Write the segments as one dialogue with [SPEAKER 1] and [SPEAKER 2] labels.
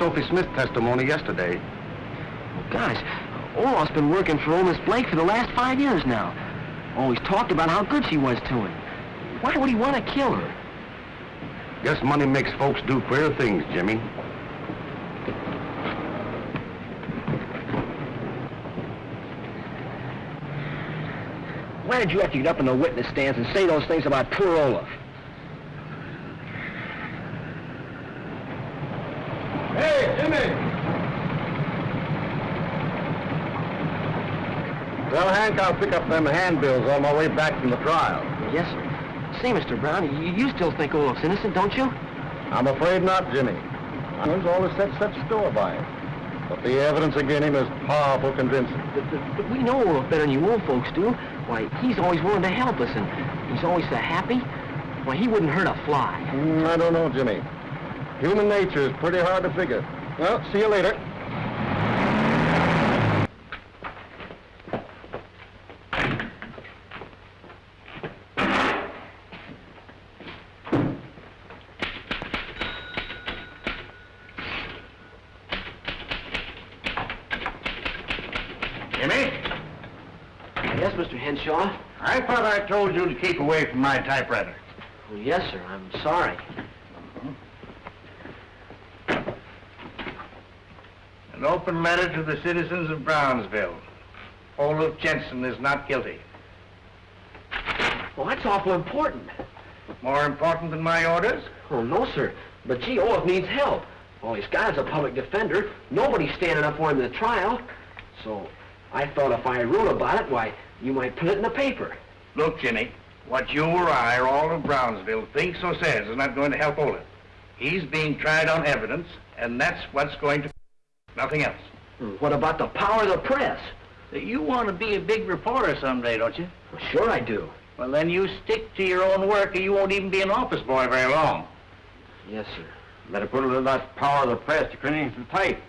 [SPEAKER 1] Sophie Smith's testimony yesterday.
[SPEAKER 2] Well, gosh, Olaf's been working for old Miss Blake for the last five years now. Always talked about how good she was to him. Why would he want to kill her?
[SPEAKER 1] Guess money makes folks do queer things, Jimmy.
[SPEAKER 2] Why did you have to get up in the witness stands and say those things about poor Olaf?
[SPEAKER 1] Hey, Jimmy! Well, Hank, I'll pick up them handbills on my way back from the trial.
[SPEAKER 2] Yes, sir. Say, Mr. Brown, you, you still think Olaf's innocent, don't you?
[SPEAKER 1] I'm afraid not, Jimmy. I've always set such store by him. But the evidence against him is powerful convincing.
[SPEAKER 2] But, but, but we know Olaf better than you old folks do. Why, he's always willing to help us, and he's always so happy. Why, he wouldn't hurt a fly.
[SPEAKER 1] Mm, I don't know, Jimmy. Human nature is pretty hard to figure. Well, see you later.
[SPEAKER 3] Jimmy?
[SPEAKER 2] Yes, Mr. Henshaw?
[SPEAKER 3] I thought I told you to keep away from my typewriter.
[SPEAKER 2] Well, yes, sir. I'm sorry.
[SPEAKER 3] An open letter to the citizens of Brownsville. Olaf Jensen is not guilty.
[SPEAKER 2] Well, that's awful important.
[SPEAKER 3] More important than my orders?
[SPEAKER 2] Oh, no, sir. But gee, Olaf needs help. All he's got is a public defender. Nobody's standing up for him in the trial. So I thought if I wrote about it, why, you might put it in the paper.
[SPEAKER 3] Look, Jimmy, what you or I or all of Brownsville thinks or says is not going to help Olaf. He's being tried on evidence, and that's what's going to... Nothing else.
[SPEAKER 2] Hmm, What about the power of the press?
[SPEAKER 3] You want to be a big reporter someday, don't you?
[SPEAKER 2] Well, sure I do.
[SPEAKER 3] Well, then you stick to your own work, or you won't even be an office boy very long.
[SPEAKER 2] Yes, sir.
[SPEAKER 1] Better put a little of that power of the press to cleaning some pipe.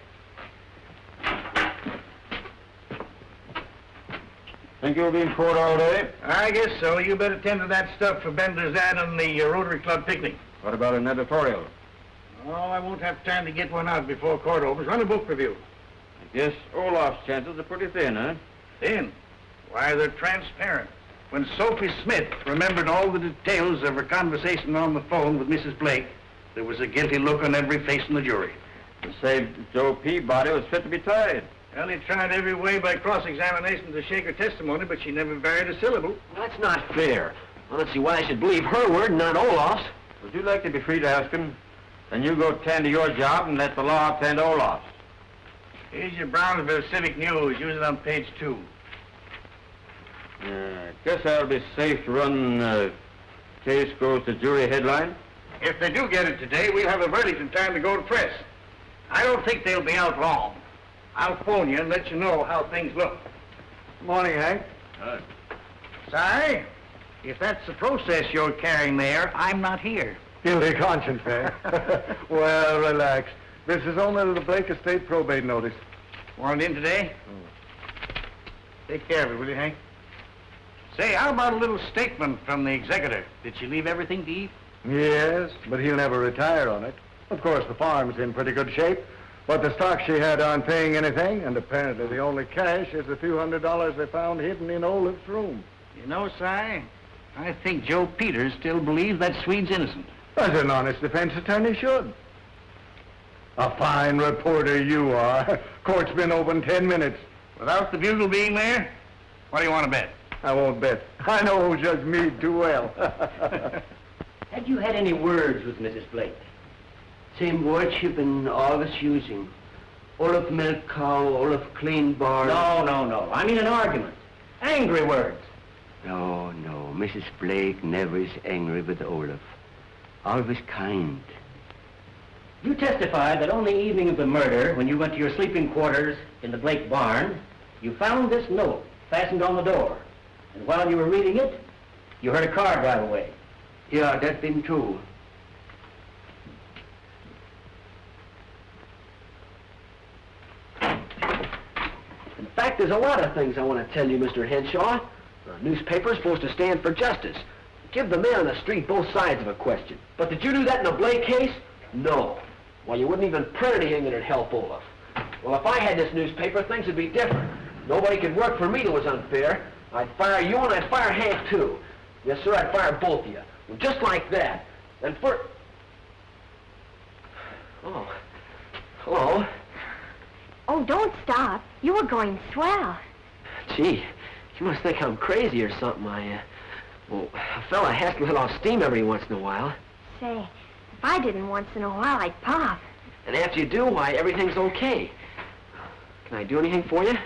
[SPEAKER 1] Think you'll be in court all day?
[SPEAKER 3] I guess so. You better tend to that stuff for Bender's ad on the uh, Rotary Club picnic.
[SPEAKER 1] What about an editorial?
[SPEAKER 3] Oh, I won't have time to get one out before court opens. Run a book review.
[SPEAKER 1] I guess Olaf's chances are pretty thin, huh?
[SPEAKER 3] Thin? why, they're transparent. When Sophie Smith remembered all the details of her conversation on the phone with Mrs. Blake, there was a guilty look on every face in the jury.
[SPEAKER 1] To say Joe Peabody was fit to be tied.
[SPEAKER 3] Well, he tried every way by cross-examination to shake her testimony, but she never varied a syllable.
[SPEAKER 2] That's not fair. I don't see why I should believe her word, and not Olaf's.
[SPEAKER 1] Would you like to be free to ask him? Then you go tend to your job and let the law tend to Olaf's.
[SPEAKER 3] Here's your Brownsville Civic News. Use it on page two.
[SPEAKER 1] Uh, guess I'll be safe to run uh, case goes to jury headline.
[SPEAKER 3] If they do get it today, we'll have a verdict in time to go to press. I don't think they'll be out long. I'll phone you and let you know how things look.
[SPEAKER 1] Good Morning, Hank. Good.
[SPEAKER 3] Sorry, if that's the process you're carrying there, I'm not here.
[SPEAKER 1] Guilty conscience, eh? well, relax. This is only the Blake Estate probate notice.
[SPEAKER 3] Want in today? Take care of it, will you, Hank? Say, how about a little statement from the executor? Did she leave everything to Eve?
[SPEAKER 1] Yes, but he'll never retire on it. Of course, the farm's in pretty good shape, but the stock she had aren't paying anything, and apparently the only cash is the few hundred dollars they found hidden in Olaf's room.
[SPEAKER 3] You know, Si, I think Joe Peters still believes that Swede's innocent.
[SPEAKER 1] As an honest defense attorney should. A fine reporter you are. Court's been open ten minutes.
[SPEAKER 3] Without the bugle being there, what do you want to bet?
[SPEAKER 1] I won't bet. I know Judge Meade too well.
[SPEAKER 4] Had you had any words with Mrs. Blake? Same words you've been always using. Olaf milk cow, Olaf clean barn.
[SPEAKER 2] No, no, no. I mean an argument. Angry words.
[SPEAKER 4] No, no. Mrs. Blake never is angry with Olaf. Always kind.
[SPEAKER 2] You testified that on the evening of the murder, when you went to your sleeping quarters in the Blake barn, you found this note fastened on the door. And while you were reading it, you heard a car drive away.
[SPEAKER 4] Yeah, that's been true.
[SPEAKER 2] In fact, there's a lot of things I want to tell you, Mr. Henshaw. A newspaper's supposed to stand for justice. Give the man on the street both sides of a question. But did you do that in the Blake case? No. Well, you wouldn't even print anything that'd help Olaf. Well, if I had this newspaper, things would be different. Nobody could work for me that was unfair. I'd fire you and I'd fire Hank, too. Yes, sir, I'd fire both of you. Well, just like that. And for... Oh. Hello.
[SPEAKER 5] Oh, don't stop. You were going swell.
[SPEAKER 2] Gee, you must think I'm crazy or something. I, uh... Well, a fella has to let off steam every once in a while.
[SPEAKER 5] Say, if I didn't once in a while, I'd pop.
[SPEAKER 2] And after you do, why, everything's okay. Can I do anything for you?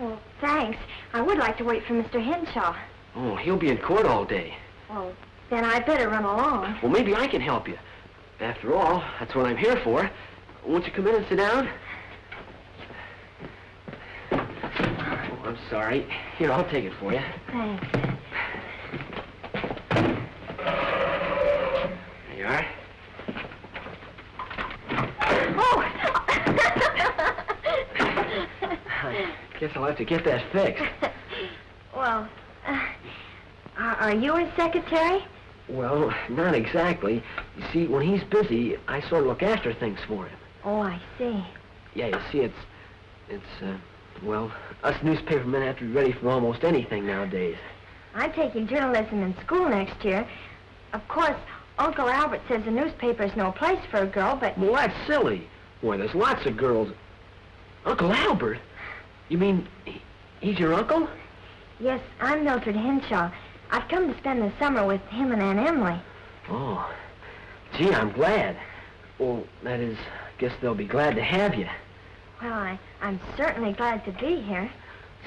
[SPEAKER 5] Well, thanks. I would like to wait for Mr. Henshaw.
[SPEAKER 2] Oh, he'll be in court all day.
[SPEAKER 5] Well, then I'd better run along.
[SPEAKER 2] Well, maybe I can help you. After all, that's what I'm here for. Won't you come in and sit down? Oh, I'm sorry. Here, I'll take it for you.
[SPEAKER 5] Thanks.
[SPEAKER 2] There you are. I guess I'll have to get that fixed.
[SPEAKER 5] well, uh, are, are you his secretary?
[SPEAKER 2] Well, not exactly. You see, when he's busy, I sort of look after things for him.
[SPEAKER 5] Oh, I see.
[SPEAKER 2] Yeah, you see, it's... It's, uh... Well, us newspapermen have to be ready for almost anything nowadays.
[SPEAKER 5] I'm taking journalism in school next year. Of course, Uncle Albert says the newspaper's no place for a girl, but...
[SPEAKER 2] Well, that's silly. Boy, there's lots of girls... Uncle Albert? You mean he's your uncle?
[SPEAKER 5] Yes, I'm Mildred Henshaw. I've come to spend the summer with him and Aunt Emily.
[SPEAKER 2] Oh. Gee, I'm glad. Well, that is, I guess they'll be glad to have you.
[SPEAKER 5] Well, I, I'm certainly glad to be here.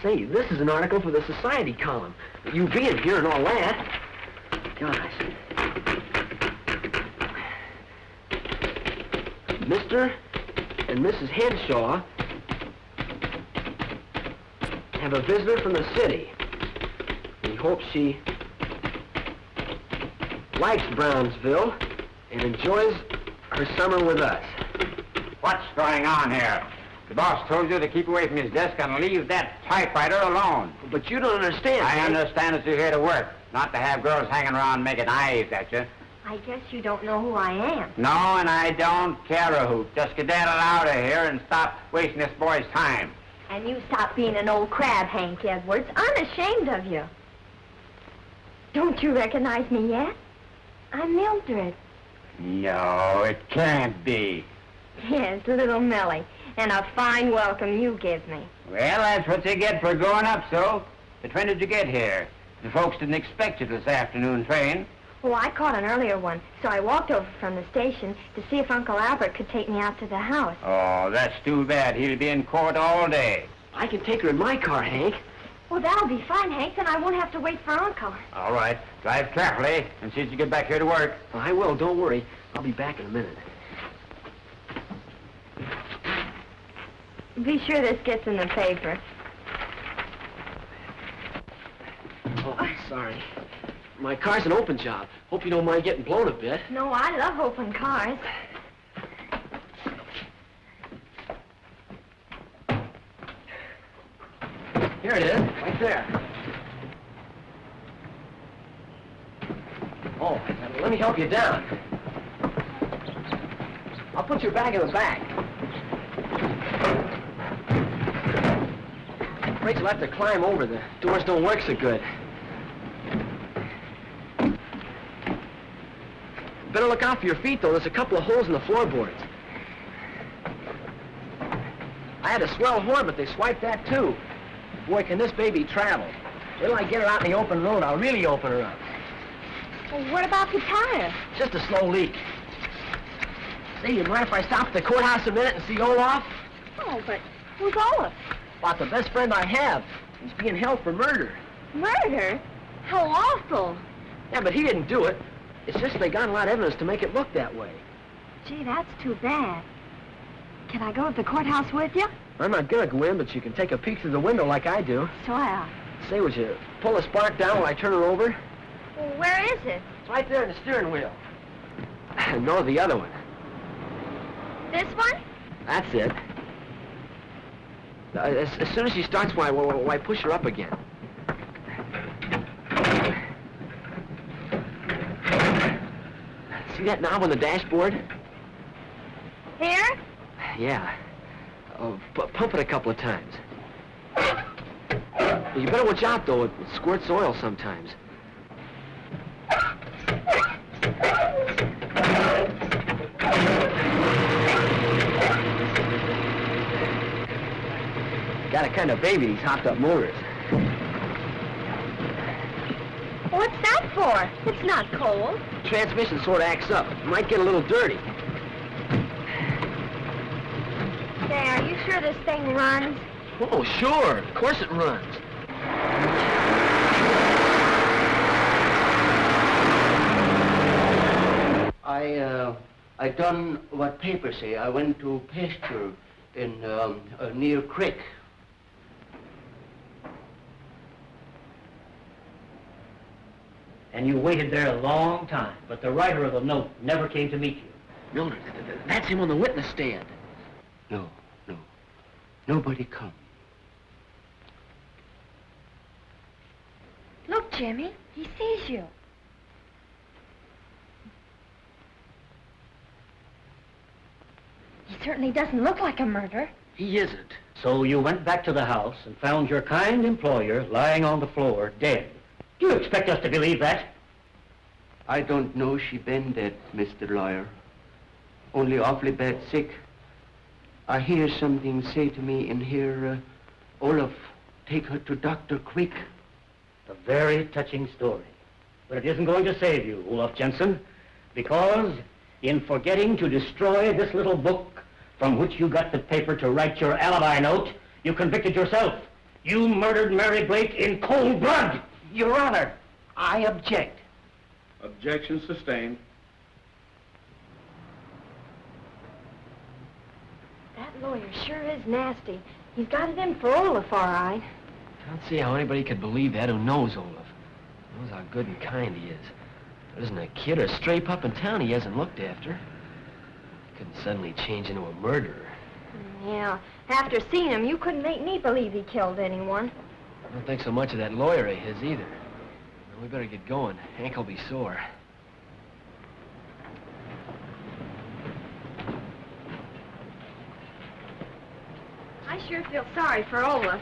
[SPEAKER 2] Say, this is an article for the society column. You being here and all that. Gosh. Mr. and Mrs. Henshaw have a visitor from the city. We hope she likes Brownsville and enjoys her summer with us.
[SPEAKER 6] What's going on here? The boss told you to keep away from his desk and leave that typewriter alone.
[SPEAKER 2] But you don't understand.
[SPEAKER 6] I
[SPEAKER 2] Hank.
[SPEAKER 6] understand that you're here to work, not to have girls hanging around making eyes at you.
[SPEAKER 5] I guess you don't know who I am.
[SPEAKER 6] No, and I don't care a hoot. Just skedaddle out of here and stop wasting this boy's time.
[SPEAKER 5] And you stop being an old crab, Hank Edwards. I'm ashamed of you. Don't you recognize me yet? I'm Mildred.
[SPEAKER 6] No, it can't be.
[SPEAKER 5] Yes, little Millie. And a fine welcome you give me.
[SPEAKER 6] Well, that's what you get for going up so. But when did you get here? The folks didn't expect you this afternoon train.
[SPEAKER 5] Oh, I caught an earlier one, so I walked over from the station to see if Uncle Albert could take me out to the house.
[SPEAKER 6] Oh, that's too bad. He'll be in court all day.
[SPEAKER 2] I can take her in my car, Hank.
[SPEAKER 5] Well, that'll be fine, Hank. Then I won't have to wait for Uncle.
[SPEAKER 6] All right. Drive carefully and see that you get back here to work.
[SPEAKER 2] I will, don't worry. I'll be back in a minute.
[SPEAKER 5] Be sure this gets in the paper.
[SPEAKER 2] Oh, I'm sorry. My car's an open job. Hope you don't mind getting blown a bit.
[SPEAKER 5] No, I love open cars.
[SPEAKER 2] Here it is, right there. Oh, let me help you down. I'll put your bag in the back. Afraid you'll have to climb over. The doors don't work so good. Better look out for your feet, though. There's a couple of holes in the floorboards. I had a swell horn, but they swiped that, too. Boy, can this baby travel. Till I get her out in the open road, I'll really open her up.
[SPEAKER 5] Well, what about the tire?
[SPEAKER 2] Just a slow leak. Say, you mind if I stop at the courthouse a minute and see Olaf?
[SPEAKER 5] Oh, but who's Olaf?
[SPEAKER 2] About the best friend I have. He's being held for murder.
[SPEAKER 5] Murder? How awful.
[SPEAKER 2] Yeah, but he didn't do it. It's just they got a lot of evidence to make it look that way.
[SPEAKER 5] Gee, that's too bad. Can I go to the courthouse with you?
[SPEAKER 2] I'm not gonna go in, but you can take a peek through the window like I do.
[SPEAKER 5] Swell.
[SPEAKER 2] Say, would you pull the spark down while I turn her over?
[SPEAKER 5] Well, where is it?
[SPEAKER 2] It's right there in the steering wheel. no, the other one.
[SPEAKER 5] This one?
[SPEAKER 2] That's it. Uh, as, as soon as she starts, why, why, why push her up again? See that knob on the dashboard?
[SPEAKER 5] Here?
[SPEAKER 2] Yeah. Oh, pump it a couple of times. You better watch out, though. It squirts oil sometimes. Got a kind of baby, these hopped-up motors.
[SPEAKER 5] What's that for? It's not cold.
[SPEAKER 2] Transmission sort of acts up. Might get a little dirty.
[SPEAKER 5] Say, are you sure this thing runs?
[SPEAKER 2] Oh, sure. Of course it runs.
[SPEAKER 7] I, uh, I done what papers say. I went to pasture in, um, uh, near creek. And you waited there a long time, but the writer of the note never came to meet you.
[SPEAKER 2] Mildred, th- th- that's him on the witness stand.
[SPEAKER 7] No, no. Nobody come.
[SPEAKER 5] Look, Jimmy, he sees you. He certainly doesn't look like a murderer.
[SPEAKER 2] He isn't.
[SPEAKER 7] So you went back to the house and found your kind employer lying on the floor, dead. Do you expect us to believe that?
[SPEAKER 4] I don't know she been dead, Mr. Lawyer. Only awfully bad sick. I hear something say to me in here, uh, Olaf, take her to doctor quick.
[SPEAKER 7] A very touching story. But it isn't going to save you, Olaf Jensen, because in forgetting to destroy this little book from which you got the paper to write your alibi note, you convicted yourself. You murdered Mary Blake in cold blood.
[SPEAKER 4] Your Honor, I object.
[SPEAKER 1] Objection sustained.
[SPEAKER 5] That lawyer sure is nasty. He's got it in for Olaf, all right.
[SPEAKER 2] I don't see how anybody could believe that who knows Olaf. Knows how good and kind he is. There isn't a kid or a stray pup in town he hasn't looked after. Couldn't suddenly change into a murderer.
[SPEAKER 5] Yeah, after seeing him, you couldn't make me believe he killed anyone.
[SPEAKER 2] I don't think so much of that lawyer of his either. Well, we better get going. Hank will be sore.
[SPEAKER 5] I sure feel sorry for Olaf.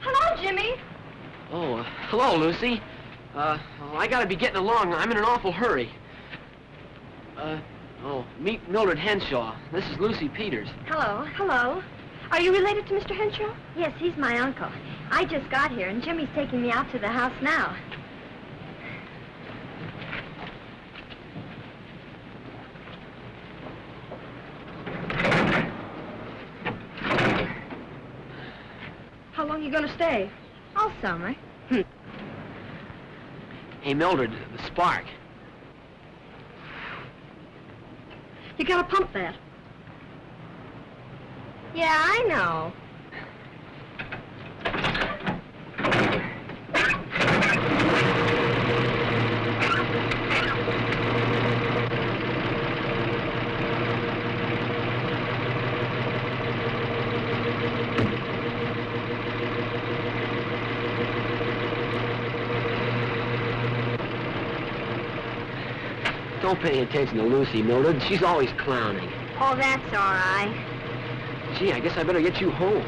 [SPEAKER 5] Hello, Jimmy.
[SPEAKER 2] Oh, uh, hello, Lucy. Uh, well, I gotta be getting along. I'm in an awful hurry. Uh, oh, meet Mildred Henshaw. This is Lucy Peters.
[SPEAKER 5] Hello. Hello. Are you related to Mr. Henshaw? Yes, he's my uncle. I just got here, and Jimmy's taking me out to the house now. How long you gonna stay? All summer. Hmm.
[SPEAKER 2] Hey, Mildred, the spark.
[SPEAKER 5] You gotta pump that. Yeah, I know.
[SPEAKER 2] Don't pay attention to Lucy, Mildred. She's always clowning.
[SPEAKER 5] Oh, that's all right.
[SPEAKER 2] Gee, I guess I better get you home.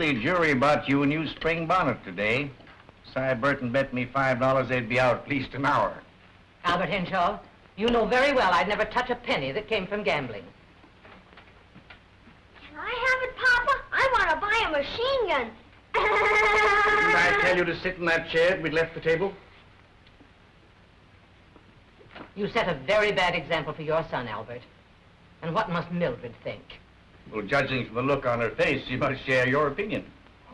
[SPEAKER 3] Emily, the jury bought you a new spring bonnet today. Cy Burton bet me five dollars they'd be out at least an hour.
[SPEAKER 8] Albert Henshaw, you know very well I'd never touch a penny that came from gambling.
[SPEAKER 5] Can I have it, Papa? I want to buy a machine gun.
[SPEAKER 3] Didn't I tell you to sit in that chair we'd left the table?
[SPEAKER 8] You set a very bad example for your son, Albert. And what must Mildred think?
[SPEAKER 3] Well, judging from the look on her face, she must share your opinion.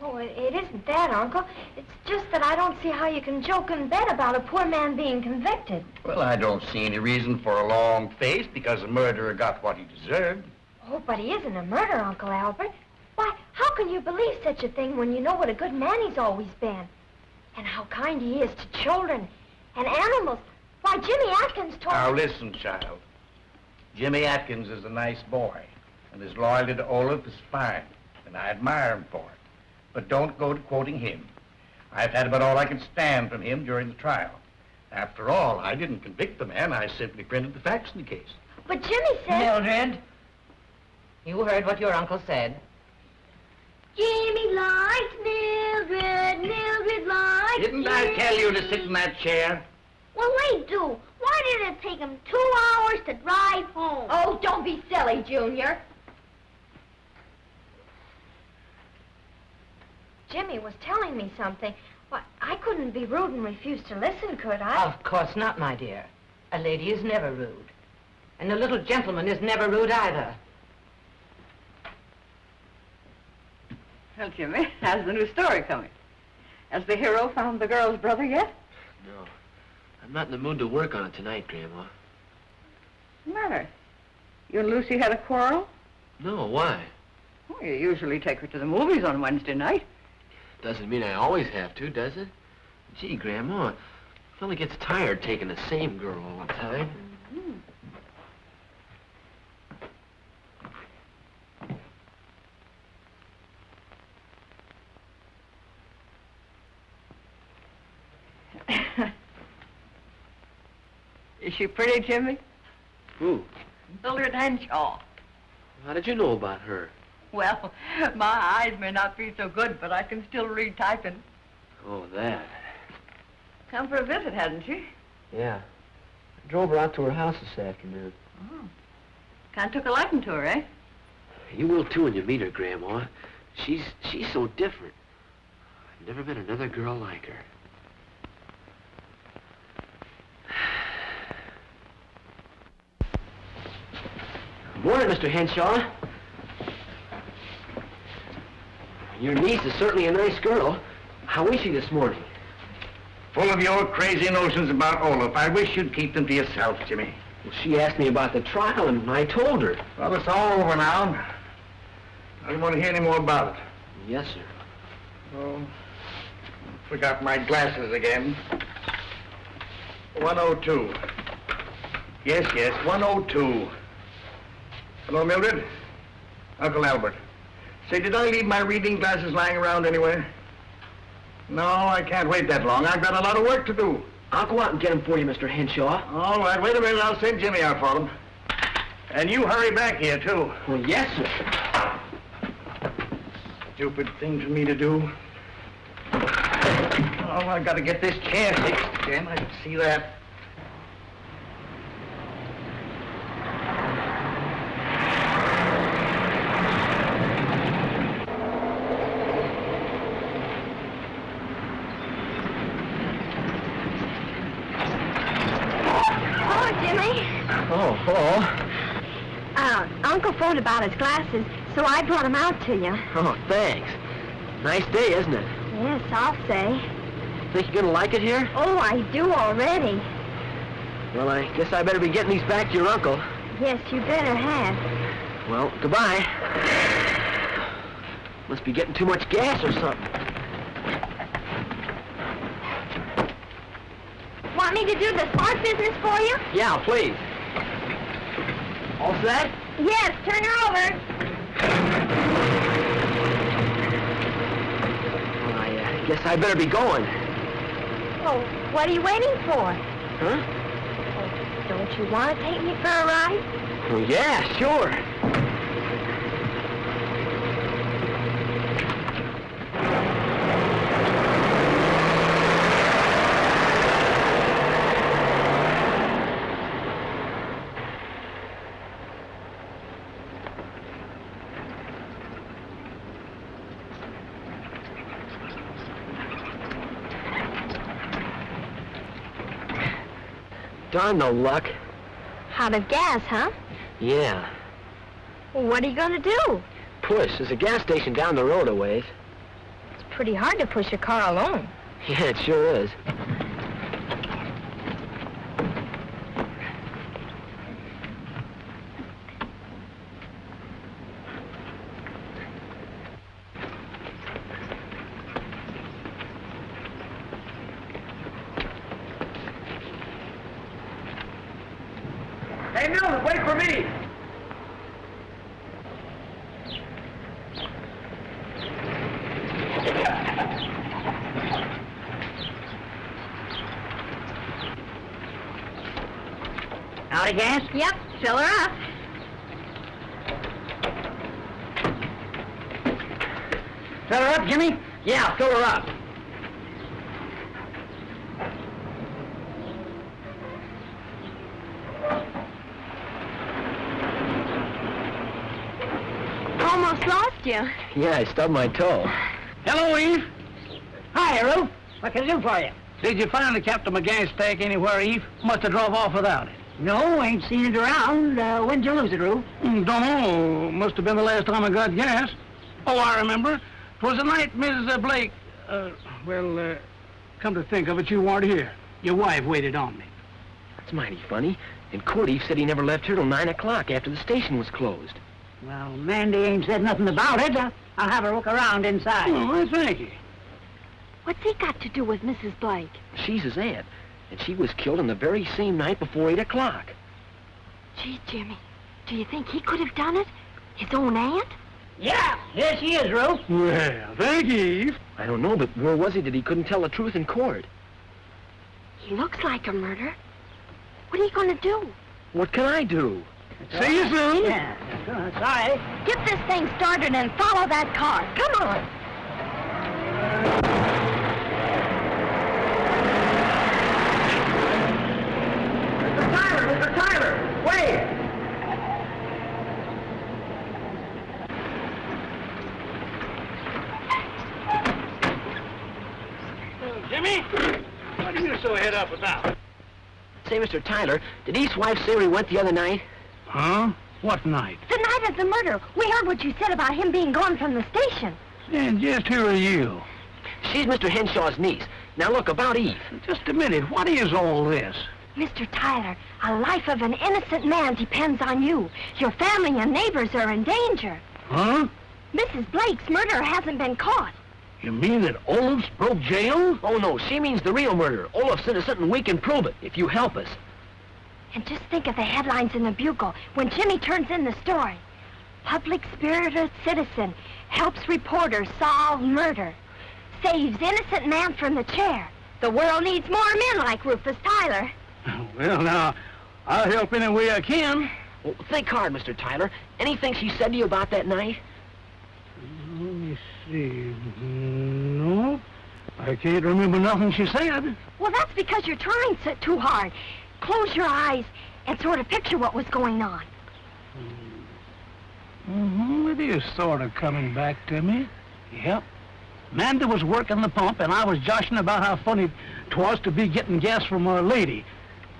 [SPEAKER 5] Oh, it, it isn't that, Uncle. It's just that I don't see how you can joke and bet about a poor man being convicted.
[SPEAKER 3] Well, I don't see any reason for a long face because the murderer got what he deserved.
[SPEAKER 5] Oh, but he isn't a murderer, Uncle Albert. Why, how can you believe such a thing when you know what a good man he's always been? And how kind he is to children and animals. Why, Jimmy Atkins told
[SPEAKER 3] Now, listen, child. Jimmy Atkins is a nice boy, and his loyalty to Olaf is fine, and I admire him for it. But don't go to quoting him. I've had about all I can stand from him during the trial. After all, I didn't convict the man. I simply printed the facts in the case.
[SPEAKER 5] But Jimmy said...
[SPEAKER 8] Mildred, you heard what your uncle said.
[SPEAKER 5] Jimmy likes Mildred, Mildred likes
[SPEAKER 3] Didn't I tell you to sit in that chair?
[SPEAKER 5] Well, they do. Why did it take him two hours to drive home? Oh, don't be silly, Junior. Jimmy was telling me something. Why, I couldn't be rude and refuse to listen, could I?
[SPEAKER 8] Of course not, my dear. A lady is never rude. And a little gentleman is never rude either.
[SPEAKER 9] Well, Jimmy, how's the new story coming? Has the hero found the girl's brother yet?
[SPEAKER 2] No. I'm not in the mood to work on it tonight, Grandma.
[SPEAKER 9] What's the matter? You and Lucy had a quarrel?
[SPEAKER 2] No, why?
[SPEAKER 9] Well, you usually take her to the movies on Wednesday night.
[SPEAKER 2] Doesn't mean I always have to, does it? Gee, Grandma, a fella gets tired taking the same girl all the time.
[SPEAKER 9] hmm Is she pretty, Jimmy?
[SPEAKER 2] Who?
[SPEAKER 9] Mildred Henshaw.
[SPEAKER 2] How did you know about her?
[SPEAKER 9] Well, my eyes may not be so good, but I can still read typing.
[SPEAKER 2] Oh, that.
[SPEAKER 9] Come for a visit, hadn't she?
[SPEAKER 2] Yeah. I drove her out to her house this afternoon.
[SPEAKER 9] Oh. Kind of took a liking to her, eh?
[SPEAKER 2] You will too when you meet her, Grandma. She's she's so different. I've never met another girl like her. Morning, Mr. Henshaw. Your niece is certainly a nice girl. How is she this morning?
[SPEAKER 3] Full of your crazy notions about Olaf. I wish you'd keep them to yourself, Jimmy.
[SPEAKER 2] Well, she asked me about the trial, and I told her.
[SPEAKER 3] Well, it's all over now. I don't want to hear any more about it.
[SPEAKER 2] Yes, sir.
[SPEAKER 3] Oh, forgot my glasses again. 102. Yes, yes, 102. Hello, Mildred? Uncle Albert. Say, did I leave my reading glasses lying around anywhere? No, I can't wait that long. I've got a lot of work to do.
[SPEAKER 2] I'll go out and get them for you, Mr. Henshaw.
[SPEAKER 3] All right, wait a minute. I'll send Jimmy out for them. And you hurry back here, too.
[SPEAKER 2] Well, yes, sir.
[SPEAKER 3] Stupid thing for me to do. Oh, I've gotta get this chair fixed again. I can see that.
[SPEAKER 5] Hello, Jimmy.
[SPEAKER 2] Oh, hello.
[SPEAKER 5] Uh, Uncle phoned about his glasses, so I brought them out to you.
[SPEAKER 2] Oh, thanks. Nice day, isn't it?
[SPEAKER 5] Yes, I'll say.
[SPEAKER 2] Think you're gonna like it here?
[SPEAKER 5] Oh, I do already.
[SPEAKER 2] Well, I guess I better be getting these back to your uncle.
[SPEAKER 5] Yes, you better have.
[SPEAKER 2] Well, goodbye. Must be getting too much gas or something.
[SPEAKER 5] Want me to do the smart business for you?
[SPEAKER 2] Yeah, please. All set?
[SPEAKER 5] Yes, turn her over.
[SPEAKER 2] Well, I uh, guess I better be going.
[SPEAKER 5] Oh, what are you waiting for?
[SPEAKER 2] Huh?
[SPEAKER 5] Don't you want to take me for a ride?
[SPEAKER 2] Well, yeah, sure. Darn no luck.
[SPEAKER 5] Out of gas, huh?
[SPEAKER 2] Yeah.
[SPEAKER 5] Well, what are you going to do?
[SPEAKER 2] Push. There's a gas station down the road a ways.
[SPEAKER 5] It's pretty hard to push a car alone.
[SPEAKER 2] Yeah, it sure is.
[SPEAKER 7] Hey, Milton, wait for me!
[SPEAKER 10] Out of gas?
[SPEAKER 5] Yep, fill her up.
[SPEAKER 7] Fill her up, Jimmy? Yeah, fill her up.
[SPEAKER 5] Almost lost you.
[SPEAKER 2] Yeah, I stubbed my toe.
[SPEAKER 7] Hello, Eve. Hi, Ruth. What can I do for you?
[SPEAKER 11] Did you find the Captain McGann's stake anywhere, Eve? Must have drove off without it.
[SPEAKER 7] No, ain't seen it around. Uh, when'd you lose it, Ruth?
[SPEAKER 11] Mm, don't know. Must have been the last time I got gas. Oh, I remember. 'Twas the night Mrs. Blake... Uh, well, uh, come to think of it, you weren't here. Your wife waited on me.
[SPEAKER 2] That's mighty funny. And Cordy said he never left here till 9 o'clock after the station was closed.
[SPEAKER 7] Well, Mandy ain't said nothing about it. Uh, I'll have her look around inside.
[SPEAKER 11] Oh, I thank you.
[SPEAKER 5] What's he got to do with Mrs. Blake?
[SPEAKER 2] She's his aunt, and she was killed on the very same night before 8 o'clock.
[SPEAKER 5] Gee, Jimmy, do you think he could have done it? His own aunt?
[SPEAKER 7] Yeah, here she is, Ruth.
[SPEAKER 11] Well, thank you, Eve.
[SPEAKER 2] I don't know, but where was he that he couldn't tell the truth in court?
[SPEAKER 5] He looks like a murderer. What are you going to do?
[SPEAKER 2] What can I do?
[SPEAKER 11] See you soon.
[SPEAKER 7] Yeah, sorry.
[SPEAKER 5] Get this thing started and follow that car. Come on.
[SPEAKER 7] Mr. Tyler, Mr. Tyler, wait!
[SPEAKER 11] Jimmy, what are you so head up about?
[SPEAKER 2] Say, Mr. Tyler, did East's wife say where he went the other night?
[SPEAKER 11] Huh? What night?
[SPEAKER 5] The night of the murder. We heard what you said about him being gone from the station.
[SPEAKER 11] And just who are you?
[SPEAKER 2] She's Mr. Henshaw's niece. Now look, about Eve.
[SPEAKER 11] Just a minute, what is all this?
[SPEAKER 5] Mr. Tyler, a life of an innocent man depends on you. Your family and neighbors are in danger.
[SPEAKER 11] Huh?
[SPEAKER 5] Mrs. Blake's murderer hasn't been caught.
[SPEAKER 11] You mean that Olaf's broke jail?
[SPEAKER 2] Oh, no, she means the real murder. Olaf's innocent and we can prove it, if you help us.
[SPEAKER 5] And just think of the headlines in the Bugle when Jimmy turns in the story. Public spirited citizen helps reporter solve murder. Saves innocent man from the chair. The world needs more men like Rufus Tyler.
[SPEAKER 11] Well, now, I'll help any way I can.
[SPEAKER 2] Well, think hard, Mr. Tyler. Anything she said to you about that night?
[SPEAKER 11] Mm, let me No, I can't remember nothing she said.
[SPEAKER 5] Well, that's because you're trying so, too hard. Close your eyes and sort of picture what was going on.
[SPEAKER 11] Mm-hmm, it is sort of coming back to me. Yep. Manda was working the pump, and I was joshing about how funny 'twas to be getting gas from a lady.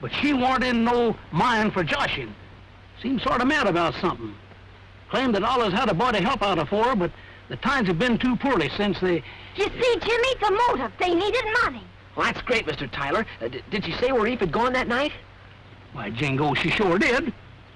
[SPEAKER 11] But she weren't in no mind for joshing. Seemed sort of mad about something. Claimed that Oliver's had a boy to help out of for her, but the times have been too poorly since they...
[SPEAKER 5] You see, Jimmy, the motive. They needed money.
[SPEAKER 2] Well, that's great, Mr. Tyler. Uh, did she say where Eve had gone that night?
[SPEAKER 11] Why, Jingo, she sure did.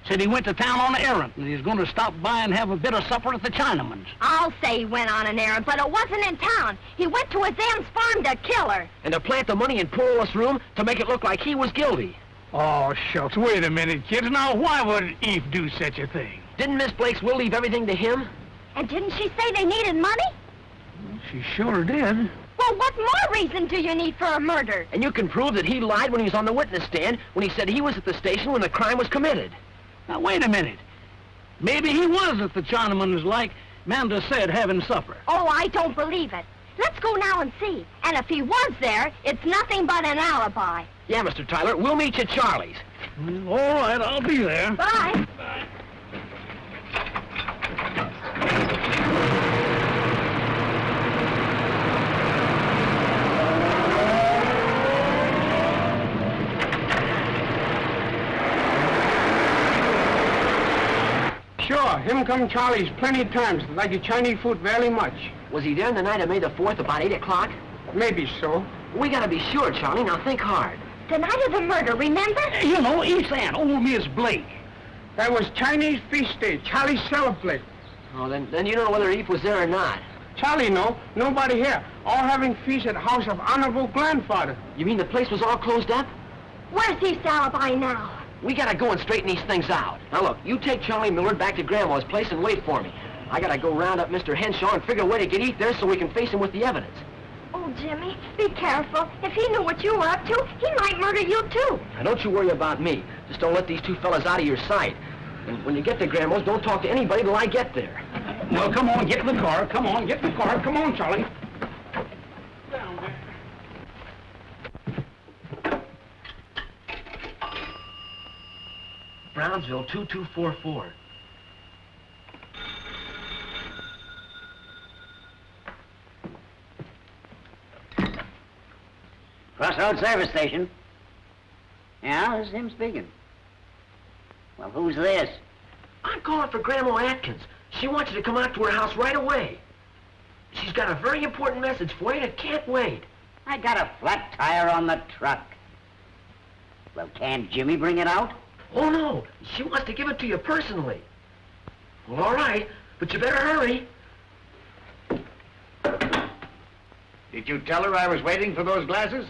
[SPEAKER 11] Said he went to town on an errand, and he's going to stop by and have a bit of supper at the Chinaman's.
[SPEAKER 5] I'll say he went on an errand, but it wasn't in town. He went to his aunt's farm to kill her.
[SPEAKER 2] And to plant the money in poor room to make it look like he was guilty.
[SPEAKER 11] Oh, shucks, wait a minute, kids. Now, why would Eve do such a thing?
[SPEAKER 2] Didn't Miss Blake's will leave everything to him?
[SPEAKER 5] And didn't she say they needed money?
[SPEAKER 11] She sure did.
[SPEAKER 5] Well, what more reason do you need for a murder?
[SPEAKER 2] And you can prove that he lied when he was on the witness stand when he said he was at the station when the crime was committed.
[SPEAKER 11] Now, wait a minute. Maybe he was at the Chinaman's like Manda said, having supper.
[SPEAKER 5] Oh, I don't believe it. Let's go now and see. And if he was there, it's nothing but an alibi.
[SPEAKER 2] Yeah, Mr. Tyler, we'll meet you at Charlie's.
[SPEAKER 11] All right, I'll be there.
[SPEAKER 5] Bye.
[SPEAKER 12] Sure, him come Charlie's plenty times. Like the Chinese food very much.
[SPEAKER 2] Was he there the night of May the 4th about 8 o'clock?
[SPEAKER 12] Maybe so.
[SPEAKER 2] We gotta be sure, Charlie. Now think hard.
[SPEAKER 5] The night of the murder, remember?
[SPEAKER 6] You know, East Aunt, old Miss Blake.
[SPEAKER 12] That was Chinese feast day. Charlie celebrate.
[SPEAKER 2] Oh, then, then you don't know whether Eve was there or not.
[SPEAKER 12] Charlie no, nobody here. All having feast at house of honorable grandfather.
[SPEAKER 2] You mean the place was all closed up?
[SPEAKER 5] Where's Eve's alibi now?
[SPEAKER 2] We gotta go and straighten these things out. Now look, you take Charlie Mildred back to Grandma's place and wait for me. I gotta go round up Mr. Henshaw and figure a way to get Eve there so we can face him with the evidence.
[SPEAKER 5] Oh, Jimmy, be careful. If he knew what you were up to, he might murder you, too.
[SPEAKER 2] Now don't you worry about me. Just don't let these two fellas out of your sight. And when you get to Grandma's, don't talk to anybody till I get there.
[SPEAKER 6] Well, come on, get in the car. Come on, get in the car. Come on, Charlie.
[SPEAKER 2] Brownsville 2244.
[SPEAKER 6] Crossroads Service Station. Yeah, this is him speaking. Well, who's this?
[SPEAKER 2] I'm calling for Grandma Atkins. She wants you to come out to her house right away. She's got a very important message for you and it can't wait.
[SPEAKER 6] I got a flat tire on the truck. Well, can't Jimmy bring it out?
[SPEAKER 2] Oh, no. She wants to give it to you personally. Well, all right, but you better hurry.
[SPEAKER 3] Did you tell her I was waiting for those glasses?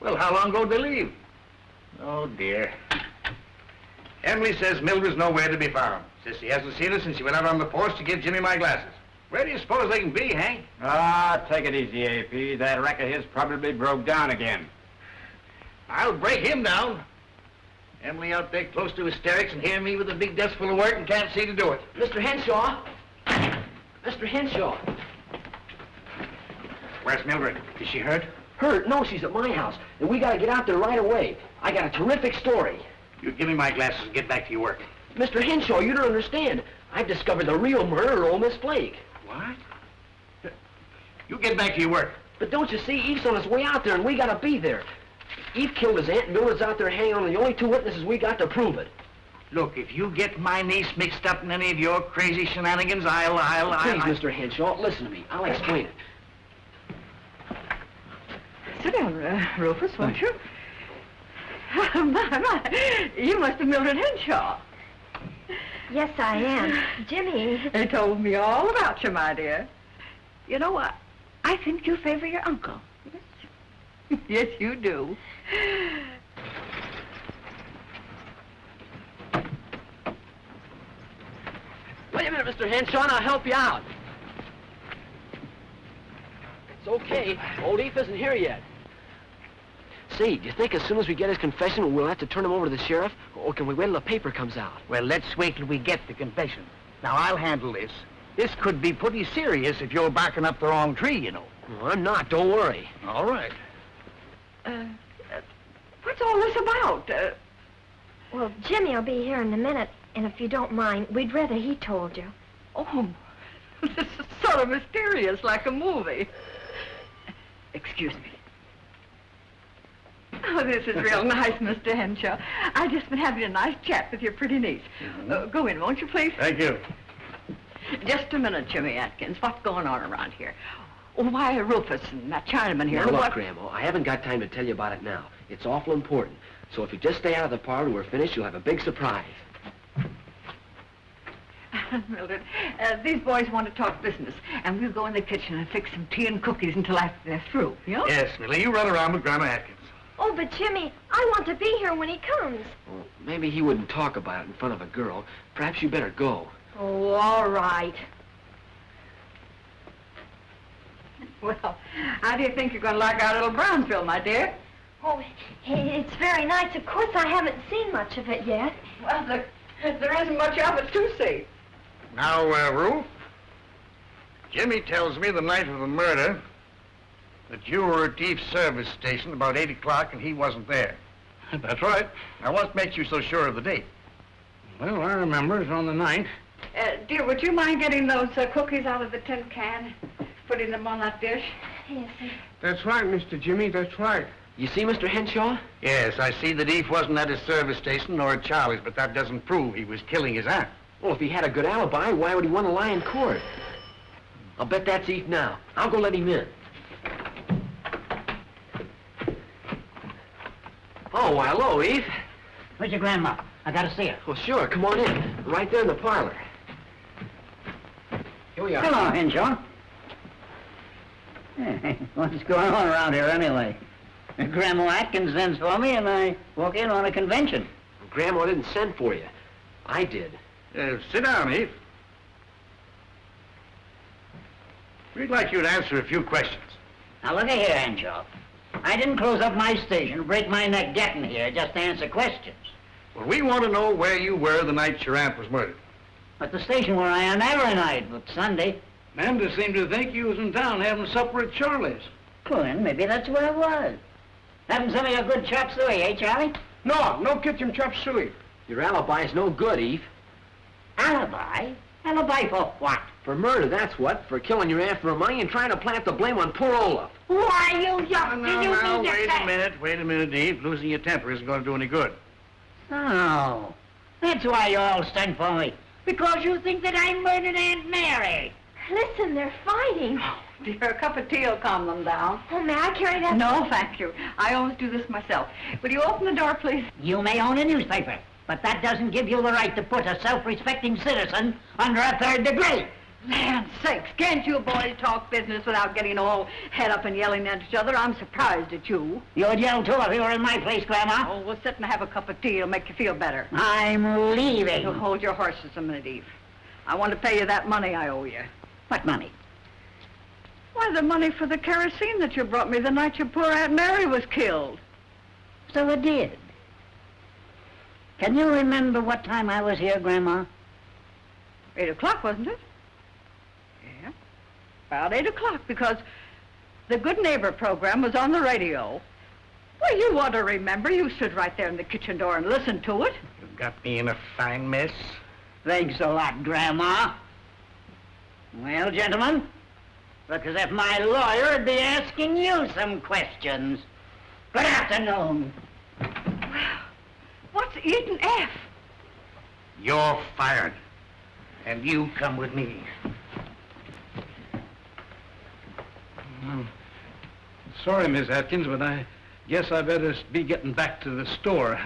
[SPEAKER 3] Well, how long ago did they leave? Oh, dear. Emily says Mildred's nowhere to be found. Says she hasn't seen her since she went out on the porch to give Jimmy my glasses. Where do you suppose they can be, Hank?
[SPEAKER 6] Ah, take it easy, AP. That wreck of his probably broke down again.
[SPEAKER 3] I'll break him down. Emily out there close to hysterics and hearing me with a big desk full of work and can't see to do it.
[SPEAKER 2] Mr. Henshaw. Mr. Henshaw.
[SPEAKER 3] Where's Mildred? Is she hurt?
[SPEAKER 2] Hurt? No, she's at my house. And we gotta get out there right away. I got a terrific story.
[SPEAKER 3] You give me my glasses and get back to your work.
[SPEAKER 2] Mr. Henshaw, you don't understand. I've discovered the real murderer of old Miss Blake.
[SPEAKER 3] What? You get back to your work.
[SPEAKER 2] But don't you see, Eve's on his way out there, and we gotta be there. Eve killed his aunt, and Mildred's out there hanging on the only two witnesses we got to prove it.
[SPEAKER 3] Look, if you get my niece mixed up in any of your crazy shenanigans, I'll, I'll, I'll...
[SPEAKER 2] Please,
[SPEAKER 3] I'll...
[SPEAKER 2] Mr. Henshaw, listen to me. I'll explain it.
[SPEAKER 9] Sit down, uh, Rufus, won't you? my, my, you must have Mildred Henshaw.
[SPEAKER 5] Yes, I am. Jimmy.
[SPEAKER 9] They told me all about you, my dear. You know what? I think you favor your uncle. Yes, yes you do.
[SPEAKER 2] Wait a minute, Mr. Henshaw, and I'll help you out. It's okay. Old Eve isn't here yet. Say, do you think as soon as we get his confession, we'll have to turn him over to the sheriff? Or can we wait till the paper comes out?
[SPEAKER 3] Well, let's wait till we get the confession. Now, I'll handle this. This could be pretty serious if you're barking up the wrong tree, you know.
[SPEAKER 2] Well, I'm not, don't worry.
[SPEAKER 3] All right.
[SPEAKER 9] Uh, uh, what's all this about? Uh,
[SPEAKER 5] Well, Jimmy will be here in a minute, and if you don't mind, we'd rather he told you.
[SPEAKER 9] oh, this is sort of mysterious, like a movie. Excuse me. Oh, this is real nice, Mr. Henshaw. I've just been having a nice chat with your pretty niece. Uh, go in, won't you, please?
[SPEAKER 3] Thank you.
[SPEAKER 9] Just a minute, Jimmy Atkins. What's going on around here? Oh, why, Rufus and that Chinaman here.
[SPEAKER 2] Now, look,
[SPEAKER 9] what?
[SPEAKER 2] Grandma, I haven't got time to tell you about it now. It's awful important. So if you just stay out of the parlor and we're finished, you'll have a big surprise.
[SPEAKER 9] Mildred, uh, these boys want to talk business, and we'll go in the kitchen and fix some tea and cookies until after they're through. You know?
[SPEAKER 3] Yes, Millie, you run around with Grandma Atkins.
[SPEAKER 5] Oh, but Jimmy, I want to be here when he comes.
[SPEAKER 2] Well, maybe he wouldn't talk about it in front of a girl. Perhaps you better go.
[SPEAKER 5] Oh, all right.
[SPEAKER 9] Well, how do you think you're going to like our little Brownsville, my dear?
[SPEAKER 5] Oh, it's very nice. Of course, I haven't seen much of it yet.
[SPEAKER 9] Well, there, there isn't much of it to see.
[SPEAKER 3] Now, uh, Ruth, Jimmy tells me the night of the murder that you were at Eve's service station about 8 o'clock and he wasn't there.
[SPEAKER 6] That's right.
[SPEAKER 3] Now, what makes you so sure of the date?
[SPEAKER 6] Well, I remember it's on the ninth.
[SPEAKER 9] Uh, dear, would you mind getting those uh, cookies out of the tin can, putting them on that dish?
[SPEAKER 5] Yes, sir.
[SPEAKER 12] That's right, Mr. Jimmy, that's right.
[SPEAKER 2] You see, Mr. Henshaw?
[SPEAKER 3] Yes, I see that Eve wasn't at his service station nor at Charlie's, but that doesn't prove he was killing his aunt.
[SPEAKER 2] Well, if he had a good alibi, why would he want to lie in court? I'll bet that's Eve now. I'll go let him in. Oh, why, hello, Eve.
[SPEAKER 7] Where's your grandma? I gotta see her.
[SPEAKER 2] Well, sure, come on in. Right there in the parlor. Here we are.
[SPEAKER 7] Hello, Henshaw. What's going on around here anyway? Grandma Atkins sends for me and I walk in on a convention.
[SPEAKER 2] Grandma didn't send for you. I did.
[SPEAKER 3] Uh, sit down, Eve. We'd like you to answer a few questions.
[SPEAKER 7] Now look at here, Angel. I didn't close up my station, break my neck getting here just to answer questions.
[SPEAKER 3] Well, we want to know where you were the night your aunt was murdered.
[SPEAKER 7] At the station where I am every night, but Sunday.
[SPEAKER 11] Amanda seemed to think you was in town having supper at Charlie's.
[SPEAKER 7] Well, maybe that's where I was. Having some of your good chop suey, eh, Charlie?
[SPEAKER 11] No, no kitchen chop suey.
[SPEAKER 2] Your alibi's no good, Eve.
[SPEAKER 7] Alibi? Alibi for what?
[SPEAKER 2] For murder, that's what. For killing your aunt for a money and trying to plant the blame on poor Olaf.
[SPEAKER 7] Why, you young...
[SPEAKER 3] Now,
[SPEAKER 7] you
[SPEAKER 3] now,
[SPEAKER 7] mean to
[SPEAKER 3] wait
[SPEAKER 7] say-
[SPEAKER 3] a minute, wait a minute, Eve. Losing your temper isn't going to do any good.
[SPEAKER 7] Oh, that's why you all sent for me. Because you think that I murdered Aunt Mary.
[SPEAKER 5] Listen, they're fighting.
[SPEAKER 9] Oh, dear, a cup of tea will calm them down.
[SPEAKER 5] Oh, may I carry that?
[SPEAKER 9] No, thank you. I always do this myself. Will you open the door, please?
[SPEAKER 7] You may own a newspaper, but that doesn't give you the right to put a self-respecting citizen under a third degree.
[SPEAKER 9] Land sakes, can't you boys talk business without getting all head up and yelling at each other? I'm surprised at you.
[SPEAKER 7] You'd yell too if you were in my place, Grandma.
[SPEAKER 9] Oh, we'll sit and have a cup of tea. It'll make you feel better.
[SPEAKER 7] I'm leaving.
[SPEAKER 9] So hold your horses a minute, Eve. I want to pay you that money I owe you.
[SPEAKER 7] What money?
[SPEAKER 9] Why, the money for the kerosene that you brought me the night your poor Aunt Mary was killed.
[SPEAKER 7] So it did. Can you remember what time I was here, Grandma?
[SPEAKER 9] Eight o'clock, wasn't it? Yeah. About eight o'clock, because the Good Neighbor program was on the radio. Well, you ought to remember. You stood right there in the kitchen door and listened to it.
[SPEAKER 3] You've got me in a fine mess.
[SPEAKER 7] Thanks a lot, Grandma. Well, gentlemen, look as if my lawyer would be asking you some questions. Good afternoon.
[SPEAKER 9] What's eating F?
[SPEAKER 3] You're fired. And you come with me.
[SPEAKER 11] Sorry, Miss Atkins, but I guess I better be getting back to the store.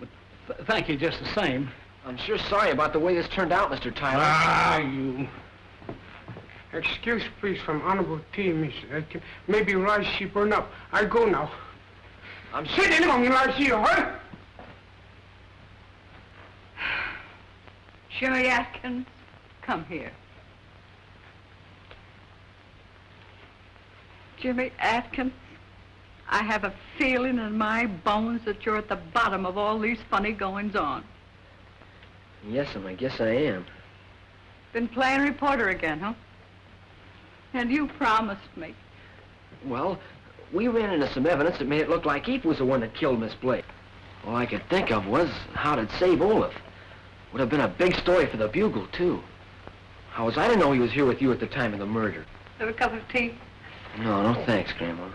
[SPEAKER 11] But th- thank you just the same.
[SPEAKER 2] I'm sure sorry about the way this turned out, Mr. Tyler.
[SPEAKER 11] Ah, you. Excuse, please, from Honorable T, Miss Atkins. Maybe rice she burned up. I go now.
[SPEAKER 2] I'm
[SPEAKER 11] sitting in on you, I see you, huh?
[SPEAKER 9] Sherry Atkins, come here. Jimmy Atkins, I have a feeling in my bones that you're at the bottom of all these funny goings-on.
[SPEAKER 2] Yes, I guess I am.
[SPEAKER 9] Been playing reporter again, huh? And you promised me.
[SPEAKER 2] Well, we ran into some evidence that made it look like Eve was the one that killed Miss Blake. All I could think of was how to save Olaf. Would have been a big story for the Bugle, too. How was I to know he was here with you at the time of the murder?
[SPEAKER 9] Have a cup of tea?
[SPEAKER 2] No, no thanks, Grandma.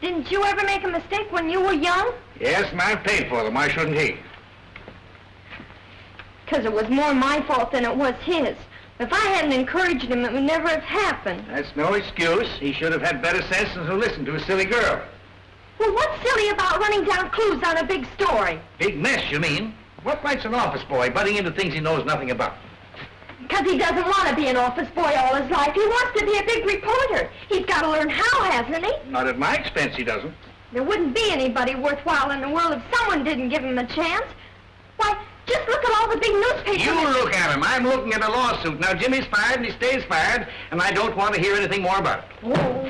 [SPEAKER 5] Didn't you ever make a mistake when you were young?
[SPEAKER 3] Yes, and I paid for them. Why shouldn't he?
[SPEAKER 5] Because it was more my fault than it was his. If I hadn't encouraged him, it would never have happened.
[SPEAKER 3] That's no excuse. He should have had better sense than to listen to a silly girl.
[SPEAKER 5] Well, what's silly about running down clues on a big story?
[SPEAKER 3] Big mess, you mean? What right's an office boy butting into things he knows nothing about?
[SPEAKER 5] Because he doesn't want to be an office boy all his life. He wants to be a big reporter. He's got to learn how, hasn't he?
[SPEAKER 3] Not at my expense, he doesn't.
[SPEAKER 5] There wouldn't be anybody worthwhile in the world if someone didn't give him a chance. Why, just look at all the big newspapers.
[SPEAKER 3] You look at him. I'm looking at a lawsuit. Now, Jimmy's fired and he stays fired, and I don't want to hear anything more about it.
[SPEAKER 5] Oh.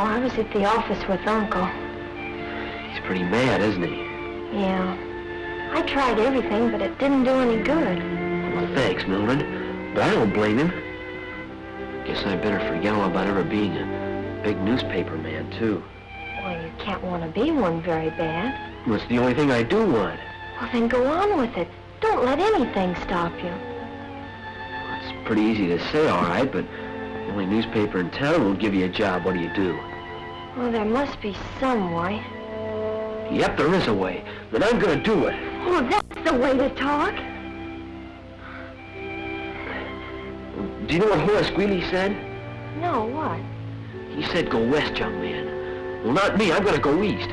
[SPEAKER 5] No, I was at the office with Uncle.
[SPEAKER 2] He's pretty mad, isn't he?
[SPEAKER 5] Yeah. I tried everything, but it didn't do any good.
[SPEAKER 2] Well, thanks, Mildred. But I don't blame him. Guess I better forget all about ever being a big newspaper man, too.
[SPEAKER 5] Well, you can't want to be one very bad.
[SPEAKER 2] Well, it's the only thing I do want.
[SPEAKER 5] Well, then go on with it. Don't let anything stop you.
[SPEAKER 2] It's pretty easy to say, all right, but the only newspaper in town won't give you a job. What do you do?
[SPEAKER 5] Well, there must be some way.
[SPEAKER 2] Yep, there is a way. Then I'm gonna do it.
[SPEAKER 5] Oh, that's the way to talk.
[SPEAKER 2] Do you know what Horace Greeley said?
[SPEAKER 5] No, what?
[SPEAKER 2] He said go west, young man. Well, not me. I'm gonna go east.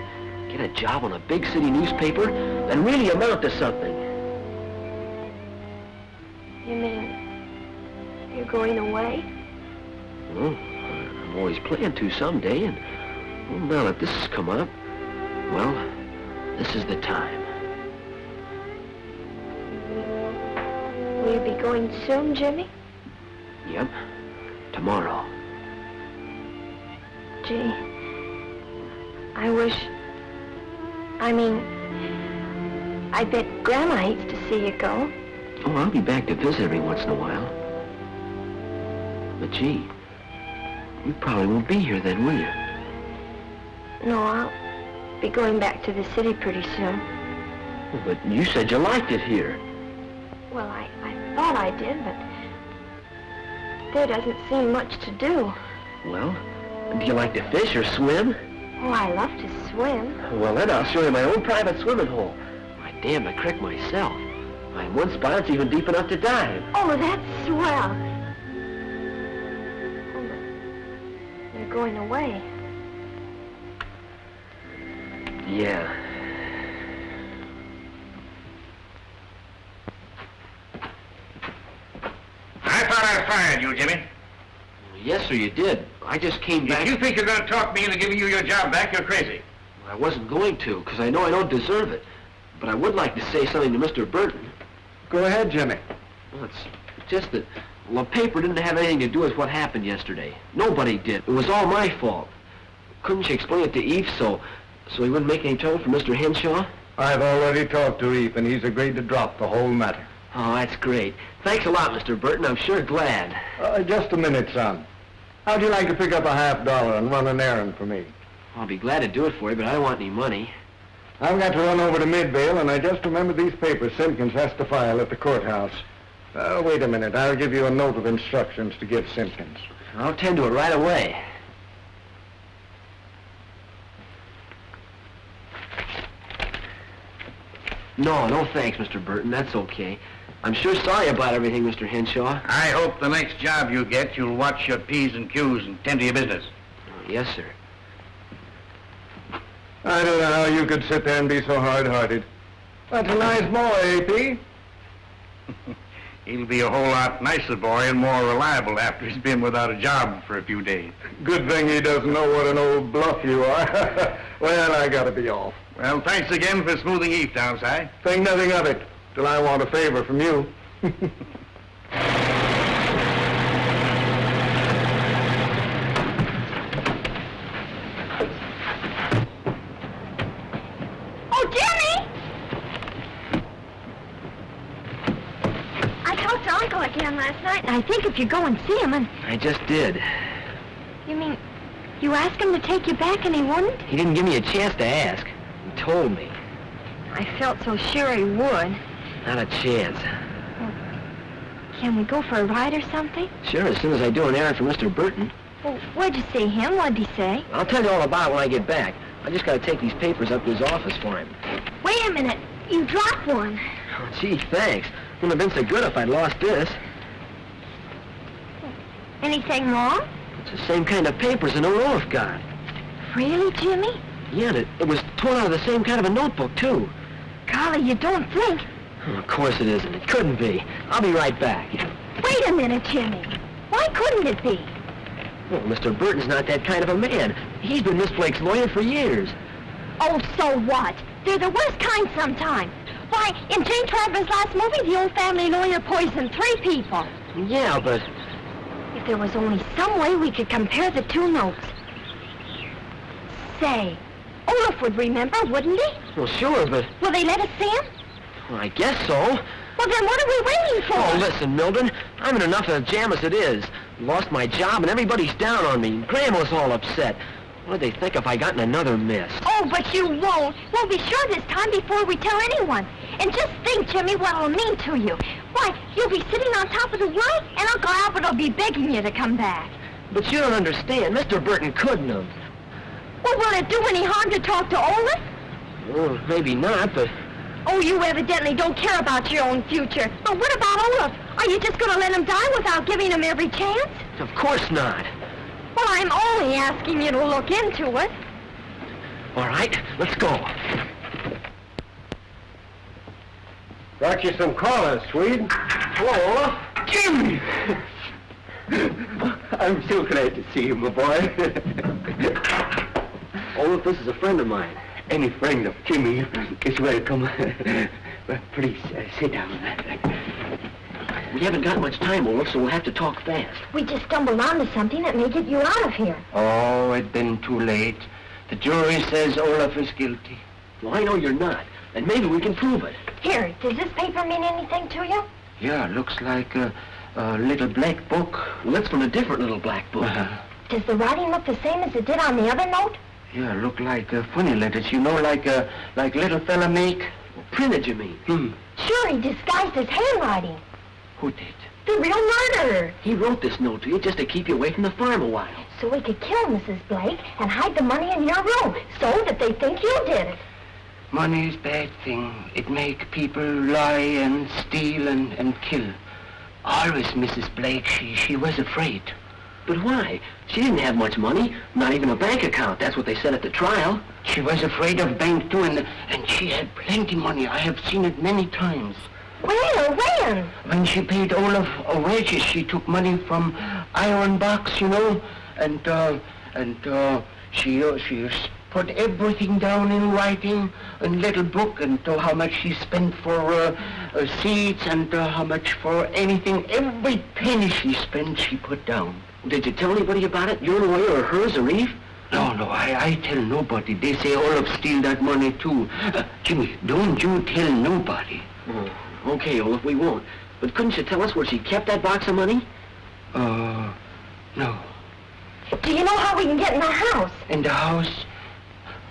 [SPEAKER 2] Get a job on a big city newspaper and really amount to something.
[SPEAKER 5] You mean you're going away?
[SPEAKER 2] Well, I'm always planning to someday, and well, now that this has come up, well, this is the time.
[SPEAKER 5] Will you be going soon, Jimmy?
[SPEAKER 2] Yep, tomorrow.
[SPEAKER 5] Gee, I wish... I mean, I bet Grandma hates to see you go.
[SPEAKER 2] Oh, I'll be back to visit every once in a while. But gee, you probably won't be here then, will you?
[SPEAKER 5] No, I'll be going back to the city pretty soon.
[SPEAKER 2] Well, but you said you liked it here.
[SPEAKER 5] Well, I, I thought I did, but there doesn't seem much to do.
[SPEAKER 2] Well, do you like to fish or swim?
[SPEAKER 5] Oh, I love to swim.
[SPEAKER 2] Well, then I'll show you my own private swimming hole. I damn the creek myself. I'm one spot it's even deep enough to dive.
[SPEAKER 5] Oh, that's swell. Oh, but you're going away.
[SPEAKER 2] Yeah.
[SPEAKER 3] I thought I'd fired you, Jimmy.
[SPEAKER 2] Yes, sir, you did. I just came back...
[SPEAKER 3] If you think you're going to talk me into giving you your job back, you're crazy.
[SPEAKER 2] I wasn't going to, because I know I don't deserve it. But I would like to say something to Mr. Burton.
[SPEAKER 1] Go ahead, Jimmy.
[SPEAKER 2] Well, it's just that, well, the paper didn't have anything to do with what happened yesterday. Nobody did. It was all my fault. Couldn't you explain it to Eve so, so he wouldn't make any trouble for Mr. Henshaw?
[SPEAKER 1] I've already talked to Eve, and he's agreed to drop the whole matter.
[SPEAKER 2] Oh, that's great. Thanks a lot, Mr. Burton. I'm sure glad.
[SPEAKER 1] Uh, just a minute, son. How'd you like to pick up a half dollar and run an errand for me?
[SPEAKER 2] I'll be glad to do it for you, but I don't want any money.
[SPEAKER 1] I've got to run over to Midvale, and I just remembered these papers Simpkins has to file at the courthouse. Uh, wait a minute. I'll give you a note of instructions to give Simpkins.
[SPEAKER 2] I'll tend to it right away. No, no thanks, Mr. Burton. That's okay. I'm sure sorry about everything, Mr. Henshaw.
[SPEAKER 3] I hope the next job you get, you'll watch your P's and Q's and tend to your business.
[SPEAKER 2] Oh, yes, sir.
[SPEAKER 1] I don't know how you could sit there and be so hard-hearted. That's a nice boy, AP.
[SPEAKER 3] He'll be a whole lot nicer boy and more reliable after he's been without a job for a few days.
[SPEAKER 1] Good thing he doesn't know what an old bluff you are. well, I gotta be off.
[SPEAKER 3] Well, thanks again for smoothing Eve down, Si.
[SPEAKER 1] Think nothing of it, till I want a favor from you.
[SPEAKER 5] Oh, Jimmy! I talked to Uncle again last night, and I think if you go and see him and...
[SPEAKER 2] I just did.
[SPEAKER 5] You mean, you asked him to take you back and he wouldn't?
[SPEAKER 2] He didn't give me a chance to ask. He told me.
[SPEAKER 5] I felt so sure he would.
[SPEAKER 2] Not a chance.
[SPEAKER 5] Can we go for a ride or something?
[SPEAKER 2] Sure, as soon as I do an errand for Mr. Burton.
[SPEAKER 5] Well, where'd you see him? What'd he say?
[SPEAKER 2] I'll tell you all about it when I get back. I just gotta take these papers up to his office for him.
[SPEAKER 5] Wait a minute. You dropped one.
[SPEAKER 2] Oh, gee, thanks. Wouldn't have been so good if I'd lost this.
[SPEAKER 5] Anything wrong?
[SPEAKER 2] It's the same kind of papers an old Olaf got.
[SPEAKER 5] Really, Jimmy?
[SPEAKER 2] Yeah, and it, it was torn out of the same kind of a notebook, too.
[SPEAKER 5] Golly, you don't think...
[SPEAKER 2] Oh, of course it isn't. It couldn't be. I'll be right back.
[SPEAKER 5] Wait a minute, Jimmy. Why couldn't it be?
[SPEAKER 2] Well, Mr. Burton's not that kind of a man. He's been Miss Blake's lawyer for years.
[SPEAKER 5] Oh, so what? They're the worst kind sometimes. Why, in Jane Traver's last movie, the old family lawyer poisoned three people.
[SPEAKER 2] Yeah, but...
[SPEAKER 5] There was only some way we could compare the two notes. Say, Olaf would remember, wouldn't he?
[SPEAKER 2] Well, sure, but...
[SPEAKER 5] Will they let us see him?
[SPEAKER 2] Well, I guess so.
[SPEAKER 5] Well, then what are we waiting for?
[SPEAKER 2] Oh, listen, Mildred, I'm in enough of a jam as it is. Lost my job and everybody's down on me. Grandma's all upset. What'd they think if I got in another mess?
[SPEAKER 5] Oh, but you won't. We'll be sure this time before we tell anyone. And just think, Jimmy, what it'll mean to you. Why, you'll be sitting on top of the world, and Uncle Albert will be begging you to come back.
[SPEAKER 2] But you don't understand. Mr. Burton couldn't have.
[SPEAKER 5] Well, will it do any harm to talk to Olaf?
[SPEAKER 2] Well, maybe not, but...
[SPEAKER 5] Oh, you evidently don't care about your own future. But what about Olaf? Are you just going to let him die without giving him every chance?
[SPEAKER 2] Of course not.
[SPEAKER 5] Well, I'm only asking you to look into it.
[SPEAKER 2] All right, let's go.
[SPEAKER 1] Brought you some callers, Swede.
[SPEAKER 2] Hello, Olaf.
[SPEAKER 4] Jimmy! I'm so glad to see you, my boy.
[SPEAKER 2] Olaf, this is a friend of mine.
[SPEAKER 4] Any friend of Jimmy is welcome. well, please, uh, sit down.
[SPEAKER 2] We haven't got much time, Olaf, so we'll have to talk fast.
[SPEAKER 5] We just stumbled onto something that may get you out of here.
[SPEAKER 4] Oh, it's been too late. The jury says Olaf is guilty.
[SPEAKER 2] Well, I know you're not, and maybe we can prove it.
[SPEAKER 5] Here, does this paper mean anything to you?
[SPEAKER 4] Yeah, looks like a, a little black book.
[SPEAKER 2] Well, it's from a different little black book.
[SPEAKER 4] Uh-huh.
[SPEAKER 5] Does the writing look the same as it did on the other note?
[SPEAKER 4] Yeah, look like uh, funny letters, you know, like uh, like little fella make.
[SPEAKER 2] Printed, you mean?
[SPEAKER 4] Hmm.
[SPEAKER 5] Sure, he disguised his handwriting.
[SPEAKER 4] Who did?
[SPEAKER 5] The real murderer.
[SPEAKER 2] He wrote this note to you just to keep you away from the farm a while.
[SPEAKER 5] So we could kill Mrs. Blake and hide the money in your room so that they think you did it.
[SPEAKER 4] Money is bad thing. It make people lie and steal and, and kill. Always Mrs. Blake, she, she was afraid.
[SPEAKER 2] But why? She didn't have much money, not even a bank account. That's what they said at the trial.
[SPEAKER 4] She was afraid of bank too, and, and she had plenty money. I have seen it many times.
[SPEAKER 5] Where? When?
[SPEAKER 4] When she paid Olaf a wages, she took money from iron box, you know, and uh, and uh, she uh, she s- put everything down in writing in little book, and uh, how much she spent for uh, uh, seeds and uh, how much for anything. Every penny she spent, she put down.
[SPEAKER 2] Did you tell anybody about it? Your lawyer or hers or Eve?
[SPEAKER 4] No, no, I, I tell nobody. They say Olaf steal that money too. Uh, Jimmy, don't you tell nobody.
[SPEAKER 2] Oh, okay, Olaf, we won't. But couldn't you tell us where she kept that box of money?
[SPEAKER 4] Uh, no.
[SPEAKER 5] Do you know how we can get in the house?
[SPEAKER 4] In the house?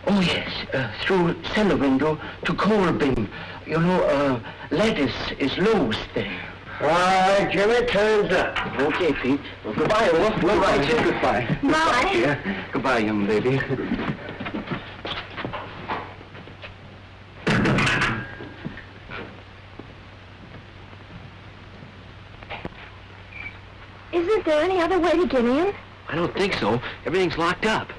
[SPEAKER 4] Oh, yes, uh, through cellar window to coal bin. You know, uh, lettuce is lowest there.
[SPEAKER 1] All right, Jimmy, turns up.
[SPEAKER 2] Okay, Pete. Well, goodbye, Olaf. We'll write you.
[SPEAKER 4] Goodbye.
[SPEAKER 5] Bye.
[SPEAKER 4] Yeah. Goodbye, young lady.
[SPEAKER 5] Isn't there any other way to get in?
[SPEAKER 2] I don't think so. Everything's locked up.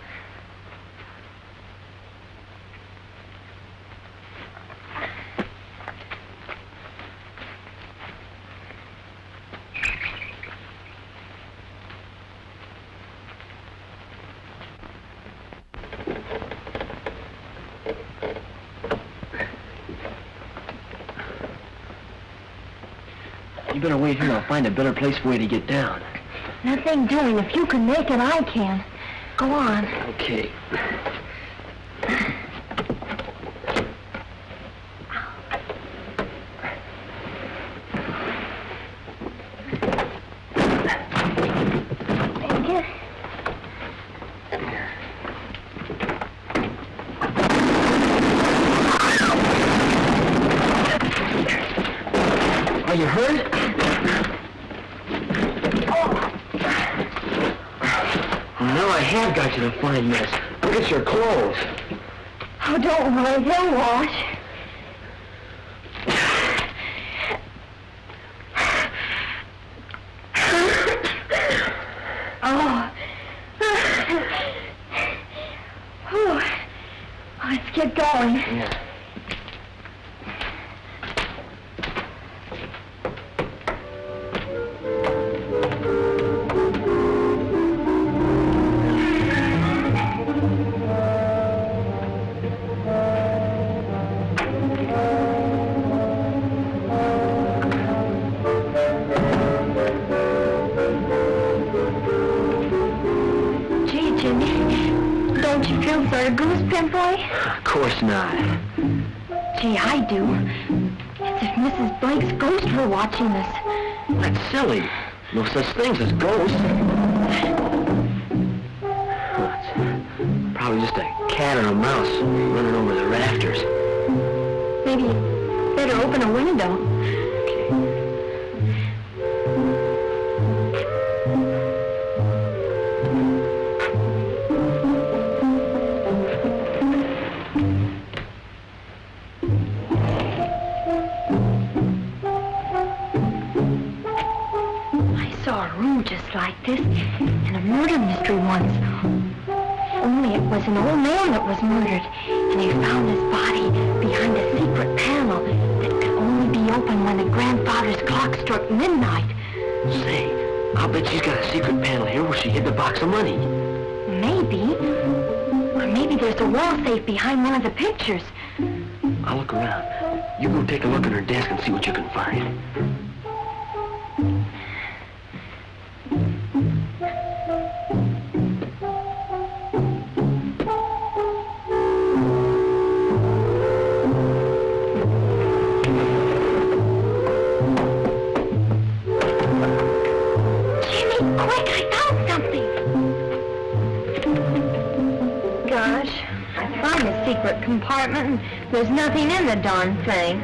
[SPEAKER 2] You better wait here. I'll find a better place for you to get down.
[SPEAKER 5] Nothing doing. If you can make it, I can. Go on.
[SPEAKER 2] Okay.
[SPEAKER 5] Take it.
[SPEAKER 2] Are you hurt? Now I have got you in a fine mess. Look at your clothes.
[SPEAKER 5] Oh, don't worry. They'll wash. Do. That's if Mrs. Blake's ghost were watching us.
[SPEAKER 2] That's silly. No such things as ghosts. Probably just a cat or a mouse running over the rafters.
[SPEAKER 5] Maybe better open a window. Nothing in the darn thing.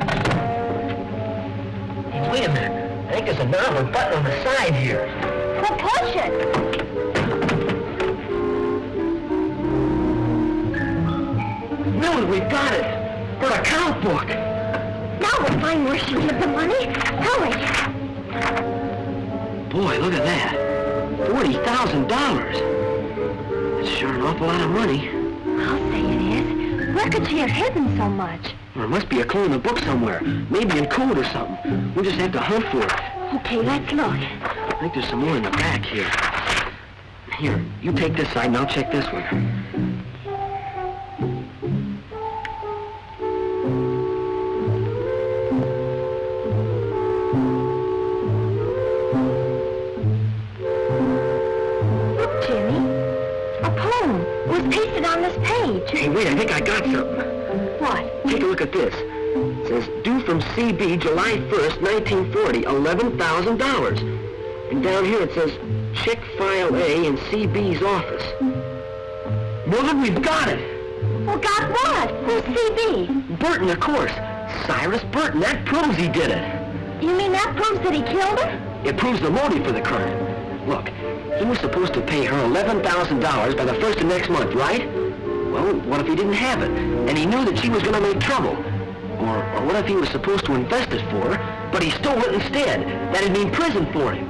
[SPEAKER 2] Wait a minute. I think there's a knob or button on the side here.
[SPEAKER 5] Well, push it.
[SPEAKER 2] Miller, we've got it. For a account book.
[SPEAKER 5] Now we'll find where she hid the money. Hurry.
[SPEAKER 2] Boy, look at that. $40,000. That's sure an awful lot of money.
[SPEAKER 5] I'll say it is. Where could she have hidden so much?
[SPEAKER 2] There must be a clue in the book somewhere. Maybe in code or something. We'll just have to hunt for it.
[SPEAKER 5] Okay, let's look.
[SPEAKER 2] I think there's some more in the back here. Here, you take this side and I'll check this one.
[SPEAKER 5] Look, Jimmy. A poem. Was pasted on this page.
[SPEAKER 2] Hey, wait, I think I got something. A look at this. It says, due from CB July 1st, 1940, $11,000. And down here it says, check file A in CB's office. Mildred, we've got it!
[SPEAKER 5] Well, got what? Who's CB?
[SPEAKER 2] Burton, of course. Cyrus Burton. That proves he did it.
[SPEAKER 5] You mean that proves that he killed her?
[SPEAKER 2] It proves the motive for the crime. Look, he was supposed to pay her $11,000 by the first of next month, right? Well, what if he didn't have it, and he knew that she was going to make trouble? Or, or what if he was supposed to invest it for her, but he stole it instead? That'd mean prison for him.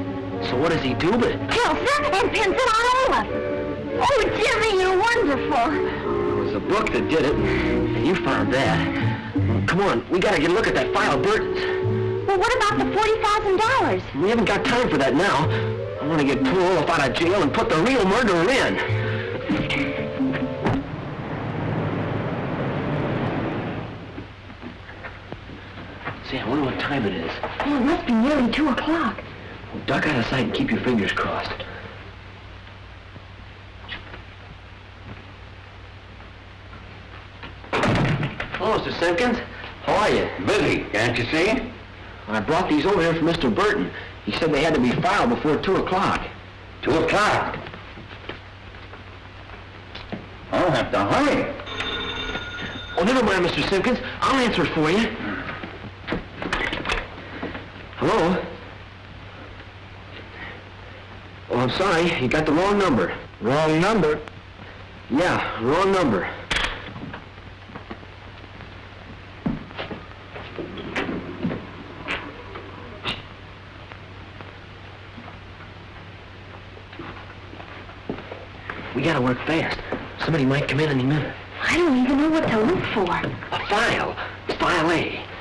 [SPEAKER 2] So what does he do but...
[SPEAKER 5] Her and pins it on Olaf. Oh, Jimmy, you're wonderful.
[SPEAKER 2] It was a book that did it, and you found that. Come on, we gotta get a look at that file of Burton's.
[SPEAKER 5] Well, what about the $40,000?
[SPEAKER 2] We haven't got time for that now. I want to get poor Olaf out of jail and put the real murderer in. Say, I wonder what time it is.
[SPEAKER 5] Oh, it must be nearly 2 o'clock.
[SPEAKER 2] Duck out of sight and keep your fingers crossed. Hello, Mr. Simpkins. How are you?
[SPEAKER 3] Busy, can't you see?
[SPEAKER 2] I brought these over here from Mr. Burton. He said they had to be filed before 2 o'clock.
[SPEAKER 3] Two o'clock. I'll have to hurry.
[SPEAKER 2] Oh, never mind, Mr. Simpkins. I'll answer for you. Hello? Oh, I'm sorry. You got the wrong number. Wrong number? Yeah, wrong number. We gotta work fast. Somebody might come in any minute.
[SPEAKER 5] I don't even know what to look for.
[SPEAKER 2] A file. File A.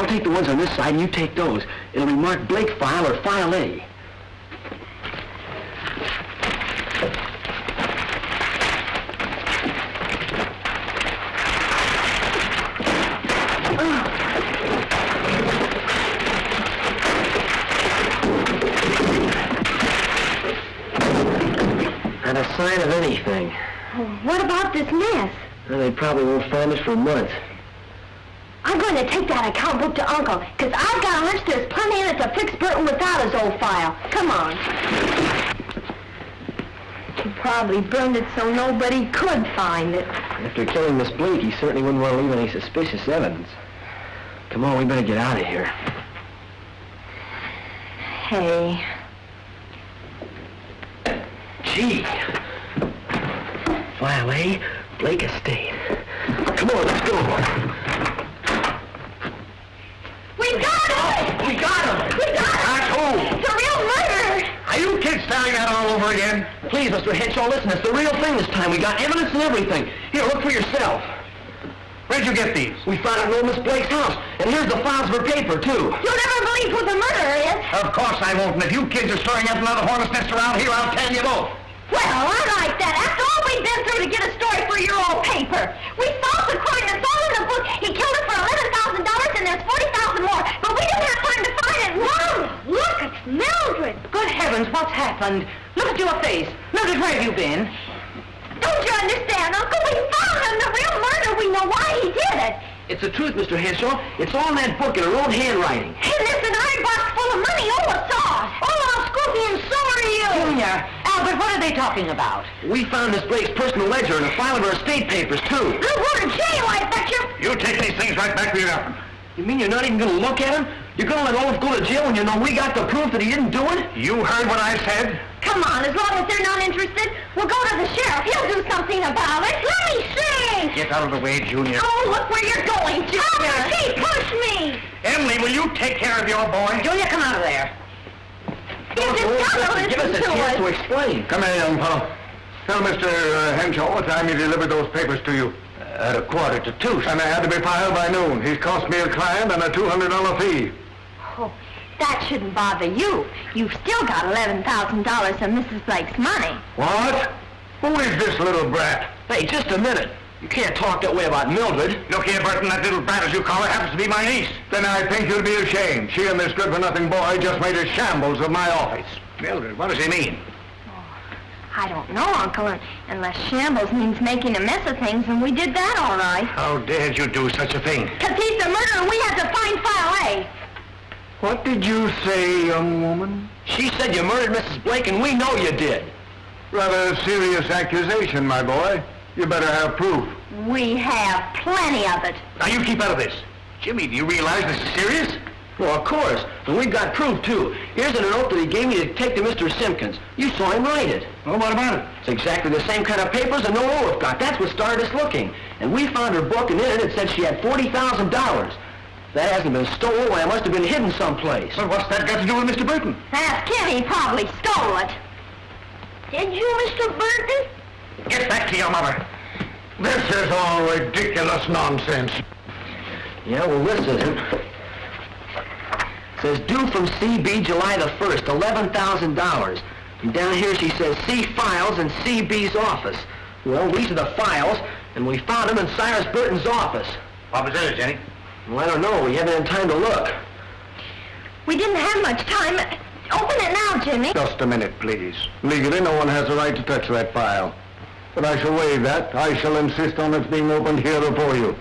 [SPEAKER 2] I'll take the ones on this side and you take those. It'll be marked Blake file or file A. Not a sign of anything.
[SPEAKER 5] Oh, what about this mess?
[SPEAKER 2] Well, they probably won't find us for months.
[SPEAKER 5] Uncle, because I've got a hunch there's plenty in it to fix Burton without his old file. Come on. He probably burned it so nobody could find it.
[SPEAKER 2] After killing Miss Blake, he certainly wouldn't want to leave any suspicious evidence. Come on, we better get out of here.
[SPEAKER 5] Hey,
[SPEAKER 2] Gee. File A, Blake Estate. Come on, let's go.
[SPEAKER 5] we got him!
[SPEAKER 3] We got him!
[SPEAKER 5] We got him!
[SPEAKER 3] That's who?
[SPEAKER 5] It's a real murder!
[SPEAKER 3] Are you kids telling that all over again?
[SPEAKER 2] Please, Mr. Henshaw, listen, it's the real thing this time. We got evidence and everything. Here, look for yourself.
[SPEAKER 3] Where'd you get these?
[SPEAKER 2] We found it in old Miss Blake's house. And here's the files of her paper, too.
[SPEAKER 5] You'll never believe who the murderer is.
[SPEAKER 3] Of course I won't, and if you kids are stirring up another hornet's nest around here, I'll tell you both.
[SPEAKER 5] Well, I like that. After all we've been through to get a story for your old paper. We false according to all in the book. He killed her for eleven thousand dollars and there's forty thousand more. But we didn't have time to find look, it's Mildred.
[SPEAKER 8] Good heavens, what's happened? Look at your face. Mildred, where have you been?
[SPEAKER 5] Don't you understand, Uncle? We found him, the real murder. We know why he did it.
[SPEAKER 2] It's the truth, Mr. Henshaw. It's all in that book in her own handwriting.
[SPEAKER 5] And there's an iron box full of money. Ola saw. it. Ola, Scoopy, and so are you.
[SPEAKER 8] Junior, Albert, what are they talking about?
[SPEAKER 2] We found Miss Blake's personal ledger and a file of her estate papers, too.
[SPEAKER 5] Good word, jail, I bet you.
[SPEAKER 3] You take these things right back to your office.
[SPEAKER 2] You mean you're not even going to look at him? You're going to let Olaf go to jail when you know we got the proof that he didn't do it?
[SPEAKER 3] You heard what I said?
[SPEAKER 5] Come on, as long as they're not interested, we'll go to the sheriff. He'll do something about it. Let me see.
[SPEAKER 3] Get out of the way, Junior.
[SPEAKER 5] Oh, look where you're going, Junior. He pushed me.
[SPEAKER 3] Emily, will you take care of your boy?
[SPEAKER 8] Junior, come out of there.
[SPEAKER 5] You just gotta
[SPEAKER 2] Give us a
[SPEAKER 5] to
[SPEAKER 2] chance to
[SPEAKER 5] us.
[SPEAKER 1] uh,
[SPEAKER 2] explain.
[SPEAKER 1] Come here, young fellow. Tell Mr. Uh, Henshaw what time he delivered those papers to you.
[SPEAKER 2] At a quarter to two.
[SPEAKER 1] And they had to be filed by noon. He's cost me a client and a $200 fee.
[SPEAKER 5] That shouldn't bother you. You've still got $11,000 of Mrs. Blake's money.
[SPEAKER 1] What? Who is this little brat?
[SPEAKER 2] Hey, just a minute. You can't talk that way about Mildred.
[SPEAKER 3] Look here, Burton, that little brat, as you call her, happens to be my niece.
[SPEAKER 1] Then I think you'll be ashamed. She and this good-for-nothing boy just made a shambles of my office.
[SPEAKER 3] Mildred, what does he mean?
[SPEAKER 5] Oh, I don't know, Uncle, unless shambles means making a mess of things, and we did that all right.
[SPEAKER 3] How dared you do such a thing?
[SPEAKER 5] Because he's the murderer, and we have to find file A.
[SPEAKER 1] What did you say, young woman?
[SPEAKER 2] She said you murdered Mrs. Blake, and we know you did.
[SPEAKER 1] Rather a serious accusation, my boy. You better have proof.
[SPEAKER 5] We have plenty of it.
[SPEAKER 3] Now, you keep out of this. Jimmy, do you realize this is serious?
[SPEAKER 2] Well, of course. And we've got proof, too. Here's a note that he gave me to take to Mr. Simpkins. You saw him write it.
[SPEAKER 3] Well, what about it?
[SPEAKER 2] It's exactly the same kind of papers that no Olaf got. That's what started us looking. And we found her book, and in it it said she had $40,000. That hasn't been stolen. Why, it must have been hidden someplace.
[SPEAKER 3] But what's that got to do with Mr. Burton?
[SPEAKER 5] Ask him, he probably stole it. Did you, Mr. Burton?
[SPEAKER 3] Get back to your mother.
[SPEAKER 1] This is all ridiculous nonsense.
[SPEAKER 2] Yeah, well, this isn't. Says due from CB July the 1st, $11,000. And down here she says C files in CB's office. Well, these are the files, and we found them in Cyrus Burton's office.
[SPEAKER 3] What was it, Jenny?
[SPEAKER 2] Well, I don't know. We haven't had time to look.
[SPEAKER 5] We didn't have much time. Open it now, Jimmy.
[SPEAKER 1] Just a minute, please. Legally, no one has a right to touch that file. But I shall waive that. I shall insist on its being opened here before you.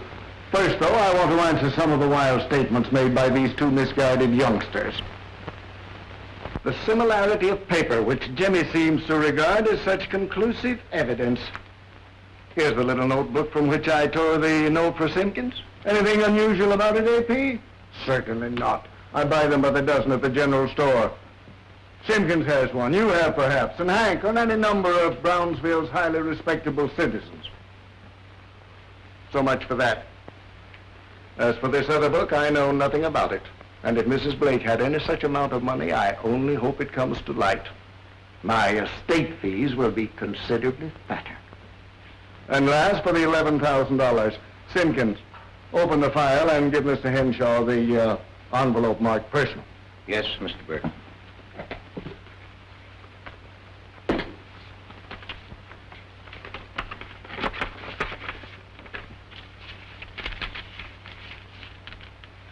[SPEAKER 1] First, though, I want to answer some of the wild statements made by these two misguided youngsters. The similarity of paper, which Jimmy seems to regard as such conclusive evidence. Here's the little notebook from which I tore the note for Simpkins. Anything unusual about it, AP? Certainly not. I buy them by the dozen at the general store. Simpkins has one, you have perhaps, and Hank, and any number of Brownsville's highly respectable citizens. So much for that. As for this other book, I know nothing about it. And if Mrs. Blake had any such amount of money, I only hope it comes to light. My estate fees will be considerably fatter. And last, for the $11,000, Simpkins, open the file and give Mr. Henshaw the uh, envelope marked personal.
[SPEAKER 3] Yes, Mr. Burton.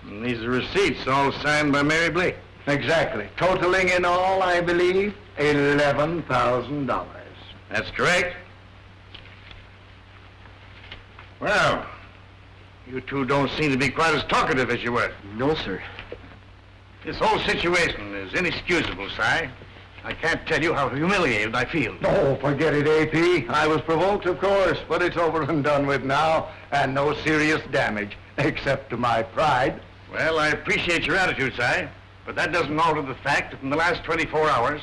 [SPEAKER 3] And these are receipts, all signed by Mary Blake.
[SPEAKER 1] Exactly. Totaling in all, I believe, $11,000.
[SPEAKER 3] That's correct. Well, you two don't seem to be quite as talkative as you were.
[SPEAKER 2] No, sir.
[SPEAKER 3] This whole situation is inexcusable, Si. I can't tell you how humiliated I feel.
[SPEAKER 1] Oh, forget it, AP. I was provoked, of course, but it's over and done with now, and no serious damage, except to my pride.
[SPEAKER 3] Well, I appreciate your attitude, Si, but that doesn't alter the fact that in the last 24 hours,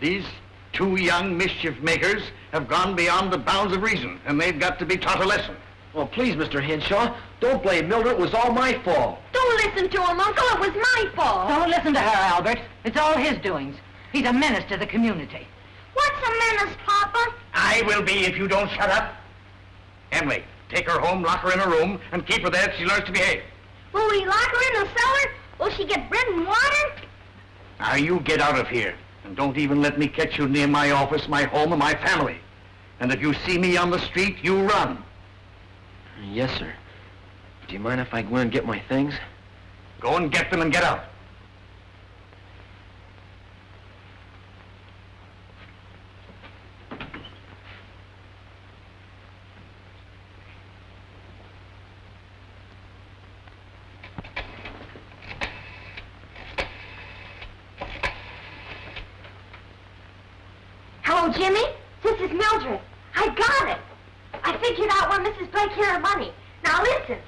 [SPEAKER 3] these two young mischief makers have gone beyond the bounds of reason, and they've got to be taught a lesson.
[SPEAKER 2] Well, please, Mr. Henshaw, don't blame Mildred. It was all my fault.
[SPEAKER 5] Don't listen to him, Uncle. It was my fault.
[SPEAKER 8] Don't listen to her, Albert. It's all his doings. He's a menace to the community.
[SPEAKER 5] What's a menace, Papa?
[SPEAKER 3] I will be if you don't shut up. Emily, take her home, lock her in a room, and keep her there till she learns to behave.
[SPEAKER 5] Will we lock her in the cellar? Will she get bread and water?
[SPEAKER 3] Now, you get out of here, and don't even let me catch you near my office, my home, or my family. And if you see me on the street, you run.
[SPEAKER 2] Yes, sir. Do you mind if I go in and get my things?
[SPEAKER 3] Go and get them and get out.
[SPEAKER 5] Hello, Jimmy. This is Mildred. I got it. I figured out where Mrs. Blake hid her money. Now listen.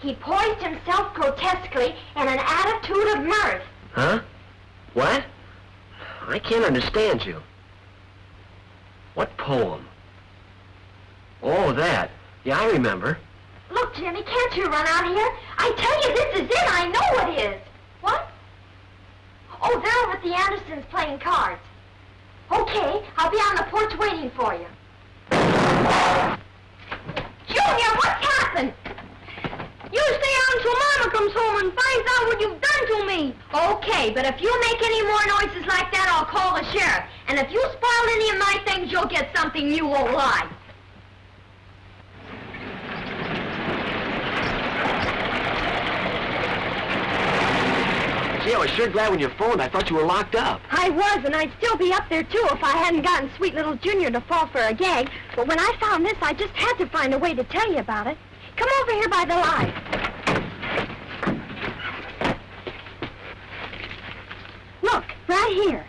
[SPEAKER 5] He poised himself grotesquely in an attitude of mirth.
[SPEAKER 2] Huh? What? I can't understand you. What poem? Oh, that. Yeah, I remember.
[SPEAKER 5] Look, Jimmy, can't you run out here? I tell you, this is it. I know it is. What? Oh, they're over at the Andersons playing cards. Okay, I'll be on the porch waiting for you. Junior, what's happened? You stay on until Mama comes home and finds out what you've done to me. Okay, but if you make any more noises like that, I'll call the sheriff. And if you spoil any of my things, you'll get something you won't like.
[SPEAKER 2] Gee, I was sure glad when you phoned. I thought you were locked up.
[SPEAKER 5] I was, and I'd still be up there, too, if I hadn't gotten sweet little Junior to fall for a gag. But when I found this, I just had to find a way to tell you about it. Come over here by the light. Look, right here.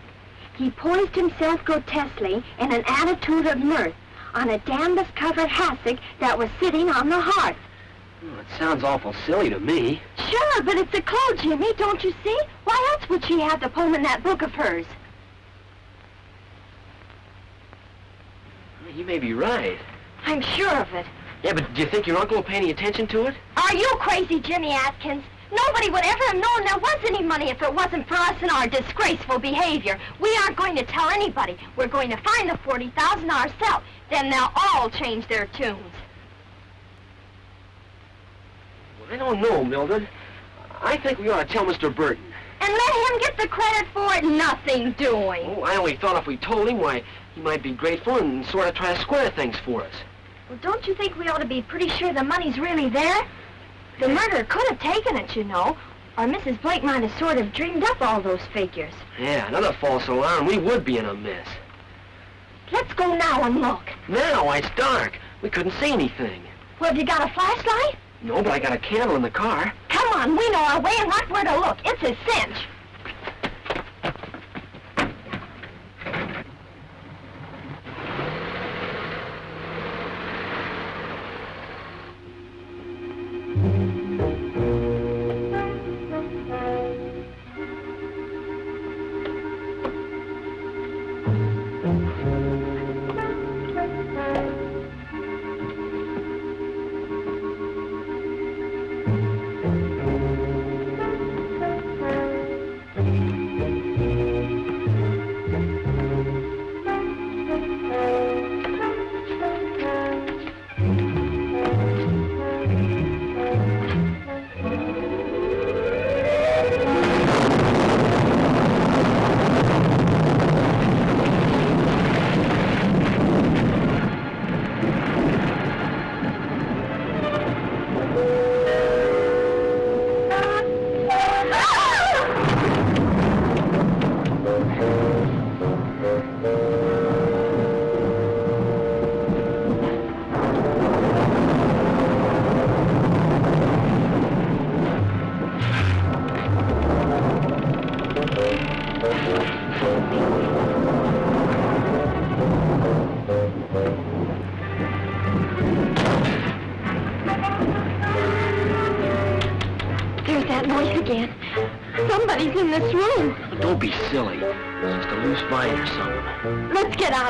[SPEAKER 5] He poised himself grotesquely in an attitude of mirth on a canvas-covered hassock that was sitting on the hearth.
[SPEAKER 2] Oh, it sounds awful silly to me.
[SPEAKER 5] Sure, but it's a clue, Jimmy, don't you see? Why else would she have the poem in that book of hers?
[SPEAKER 2] You may be right.
[SPEAKER 5] I'm sure of it.
[SPEAKER 2] Yeah, but do you think your uncle will pay any attention to it?
[SPEAKER 5] Are you crazy, Jimmy Atkins? Nobody would ever have known there was any money if it wasn't for us and our disgraceful behavior. We aren't going to tell anybody. We're going to find the 40000 ourselves. Then they'll all change their tunes.
[SPEAKER 2] I don't know, Mildred. I think we ought to tell Mr. Burton.
[SPEAKER 5] And let him get the credit for it, nothing doing.
[SPEAKER 2] Oh, I only thought if we told him, why, he might be grateful and sort of try to square things for us.
[SPEAKER 5] Well, don't you think we ought to be pretty sure the money's really there? The murderer could have taken it, you know. Or Mrs. Blake might have sort of dreamed up all those figures.
[SPEAKER 2] Yeah, another false alarm, we would be in a mess.
[SPEAKER 5] Let's go now and look.
[SPEAKER 2] Now, it's dark. We couldn't see anything.
[SPEAKER 5] Well, have you got a flashlight?
[SPEAKER 2] No, but I got a candle in the car.
[SPEAKER 5] Come on, we know our way and right where to look. It's a cinch.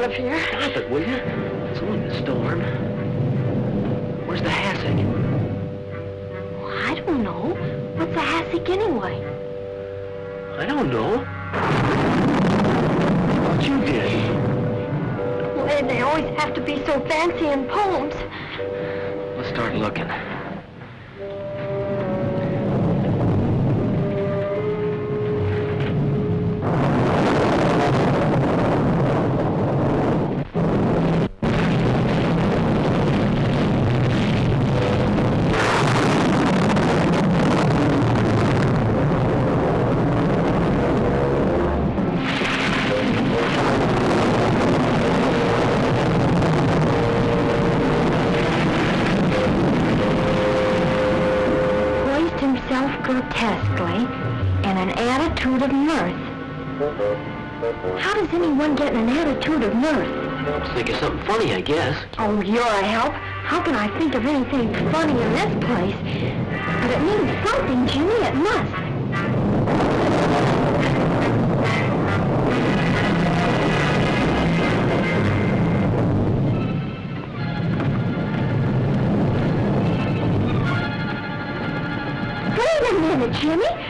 [SPEAKER 5] Of here.
[SPEAKER 2] Stop it, will you? It's only the storm. Where's the hassock?
[SPEAKER 5] I don't know. What's a hassock anyway?
[SPEAKER 2] I don't know. What you did?
[SPEAKER 5] Well, they always have to be so fancy in How does anyone get in an attitude of mirth?
[SPEAKER 2] Think of something funny, I guess.
[SPEAKER 5] Oh, you're a help. How can I think of anything funny in this place? But it means something, Jimmy. It must. Wait a minute, Jimmy.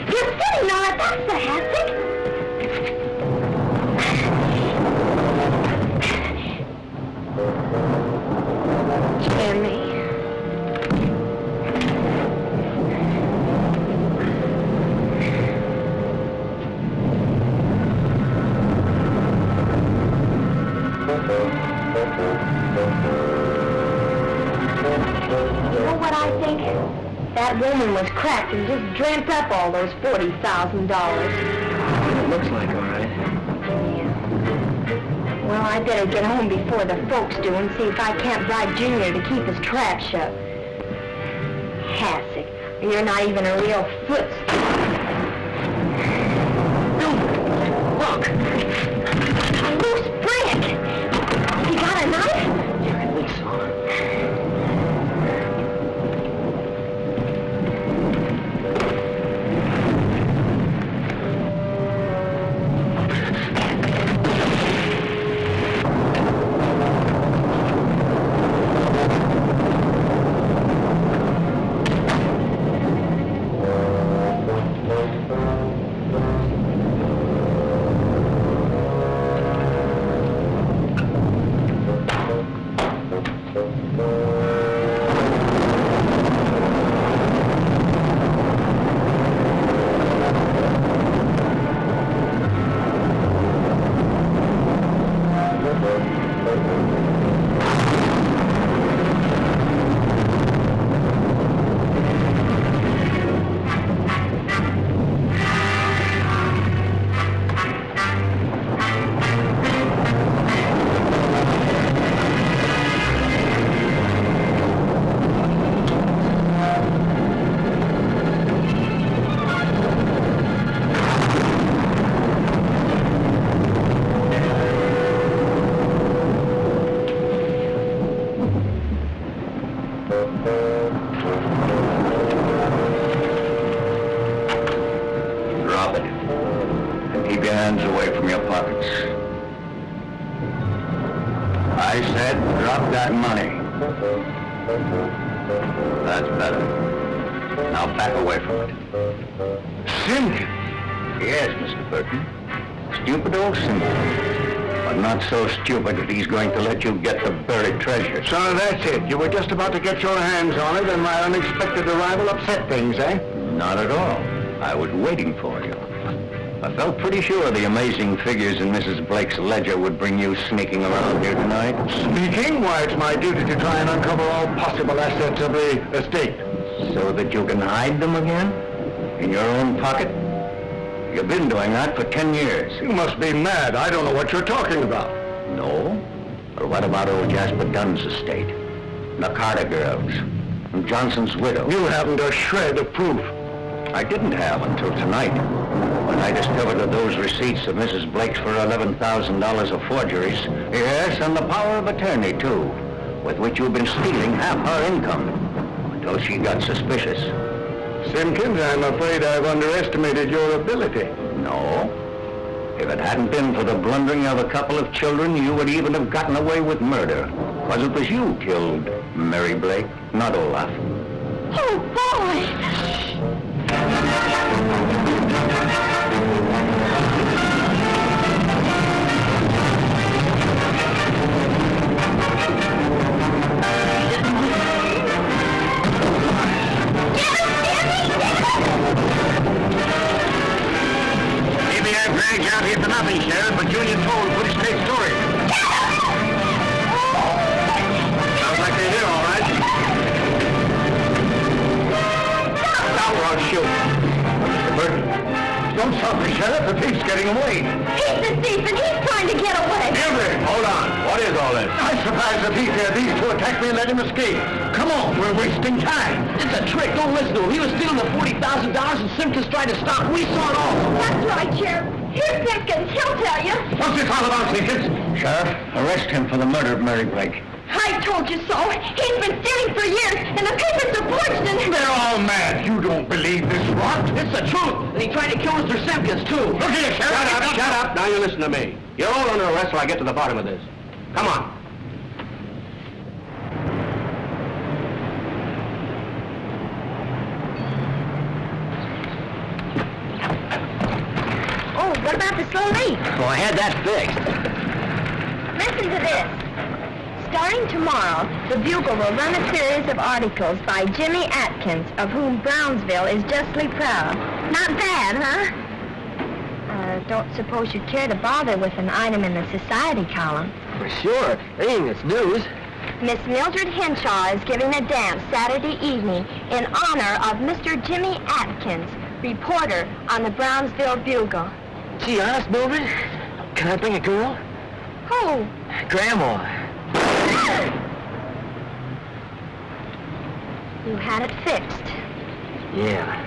[SPEAKER 5] Was cracked and just dreamt up all those $40,000.
[SPEAKER 2] It looks like all right. Yeah.
[SPEAKER 5] Well, I better get home before the folks do and see if I can't bribe Junior to keep his trap shut. Hassock, you're not even a real foot.
[SPEAKER 13] He's going to let you get the buried treasure.
[SPEAKER 1] So that's it. You were just about to get your hands on it, and my unexpected arrival upset things, eh?
[SPEAKER 13] Not at all. I was waiting for you. I felt pretty sure the amazing figures in Mrs. Blake's ledger would bring you sneaking around here tonight.
[SPEAKER 1] Sneaking? why, it's my duty to try and uncover all possible assets of the estate.
[SPEAKER 13] So that you can hide them again? In your own pocket? You've been doing that for ten years.
[SPEAKER 1] You must be mad. I don't know what you're talking about.
[SPEAKER 13] What about old Jasper Dunn's estate? And the Carter girls? And Johnson's widow?
[SPEAKER 1] You haven't a shred of proof.
[SPEAKER 13] I didn't have until tonight, when I discovered that those receipts of Mrs. Blake's for $11,000 of forgeries. Yes, and the power of attorney, too, with which you've been stealing half her income, until she got suspicious.
[SPEAKER 1] Simpkins, I'm afraid I've underestimated your ability.
[SPEAKER 13] No. If it hadn't been for the blundering of a couple of children, you would even have gotten away with murder. Because it was you killed Mary Blake, not Olaf.
[SPEAKER 5] Oh, boy!
[SPEAKER 13] Murder of Mary Blake.
[SPEAKER 5] I told you so. He's been stealing for years, and the papers are forged, and...
[SPEAKER 13] They're all mad. You don't believe this rot?
[SPEAKER 2] It's the truth. And he tried to kill Mr. Simpkins, too.
[SPEAKER 13] Look here, Sheriff.
[SPEAKER 3] Shut up, shut up. Now you listen to me. You're all under arrest till I get to the bottom of this. Come on.
[SPEAKER 5] Oh, what about the slow leak?
[SPEAKER 2] Oh, I had that fixed.
[SPEAKER 5] Listen to this. Starting tomorrow, the Bugle will run a series of articles by Jimmy Atkins, of whom Brownsville is justly proud. Not bad, huh? Uh, don't suppose you'd care to bother with an item in the society column.
[SPEAKER 2] For sure. Anything that's news.
[SPEAKER 5] Miss Mildred Henshaw is giving a dance Saturday evening in honor of Mr. Jimmy Atkins, reporter on the Brownsville Bugle.
[SPEAKER 2] Gee, honest, Mildred? Can I bring a girl?
[SPEAKER 5] Who?
[SPEAKER 2] Grandma.
[SPEAKER 5] You had it fixed.
[SPEAKER 2] Yeah.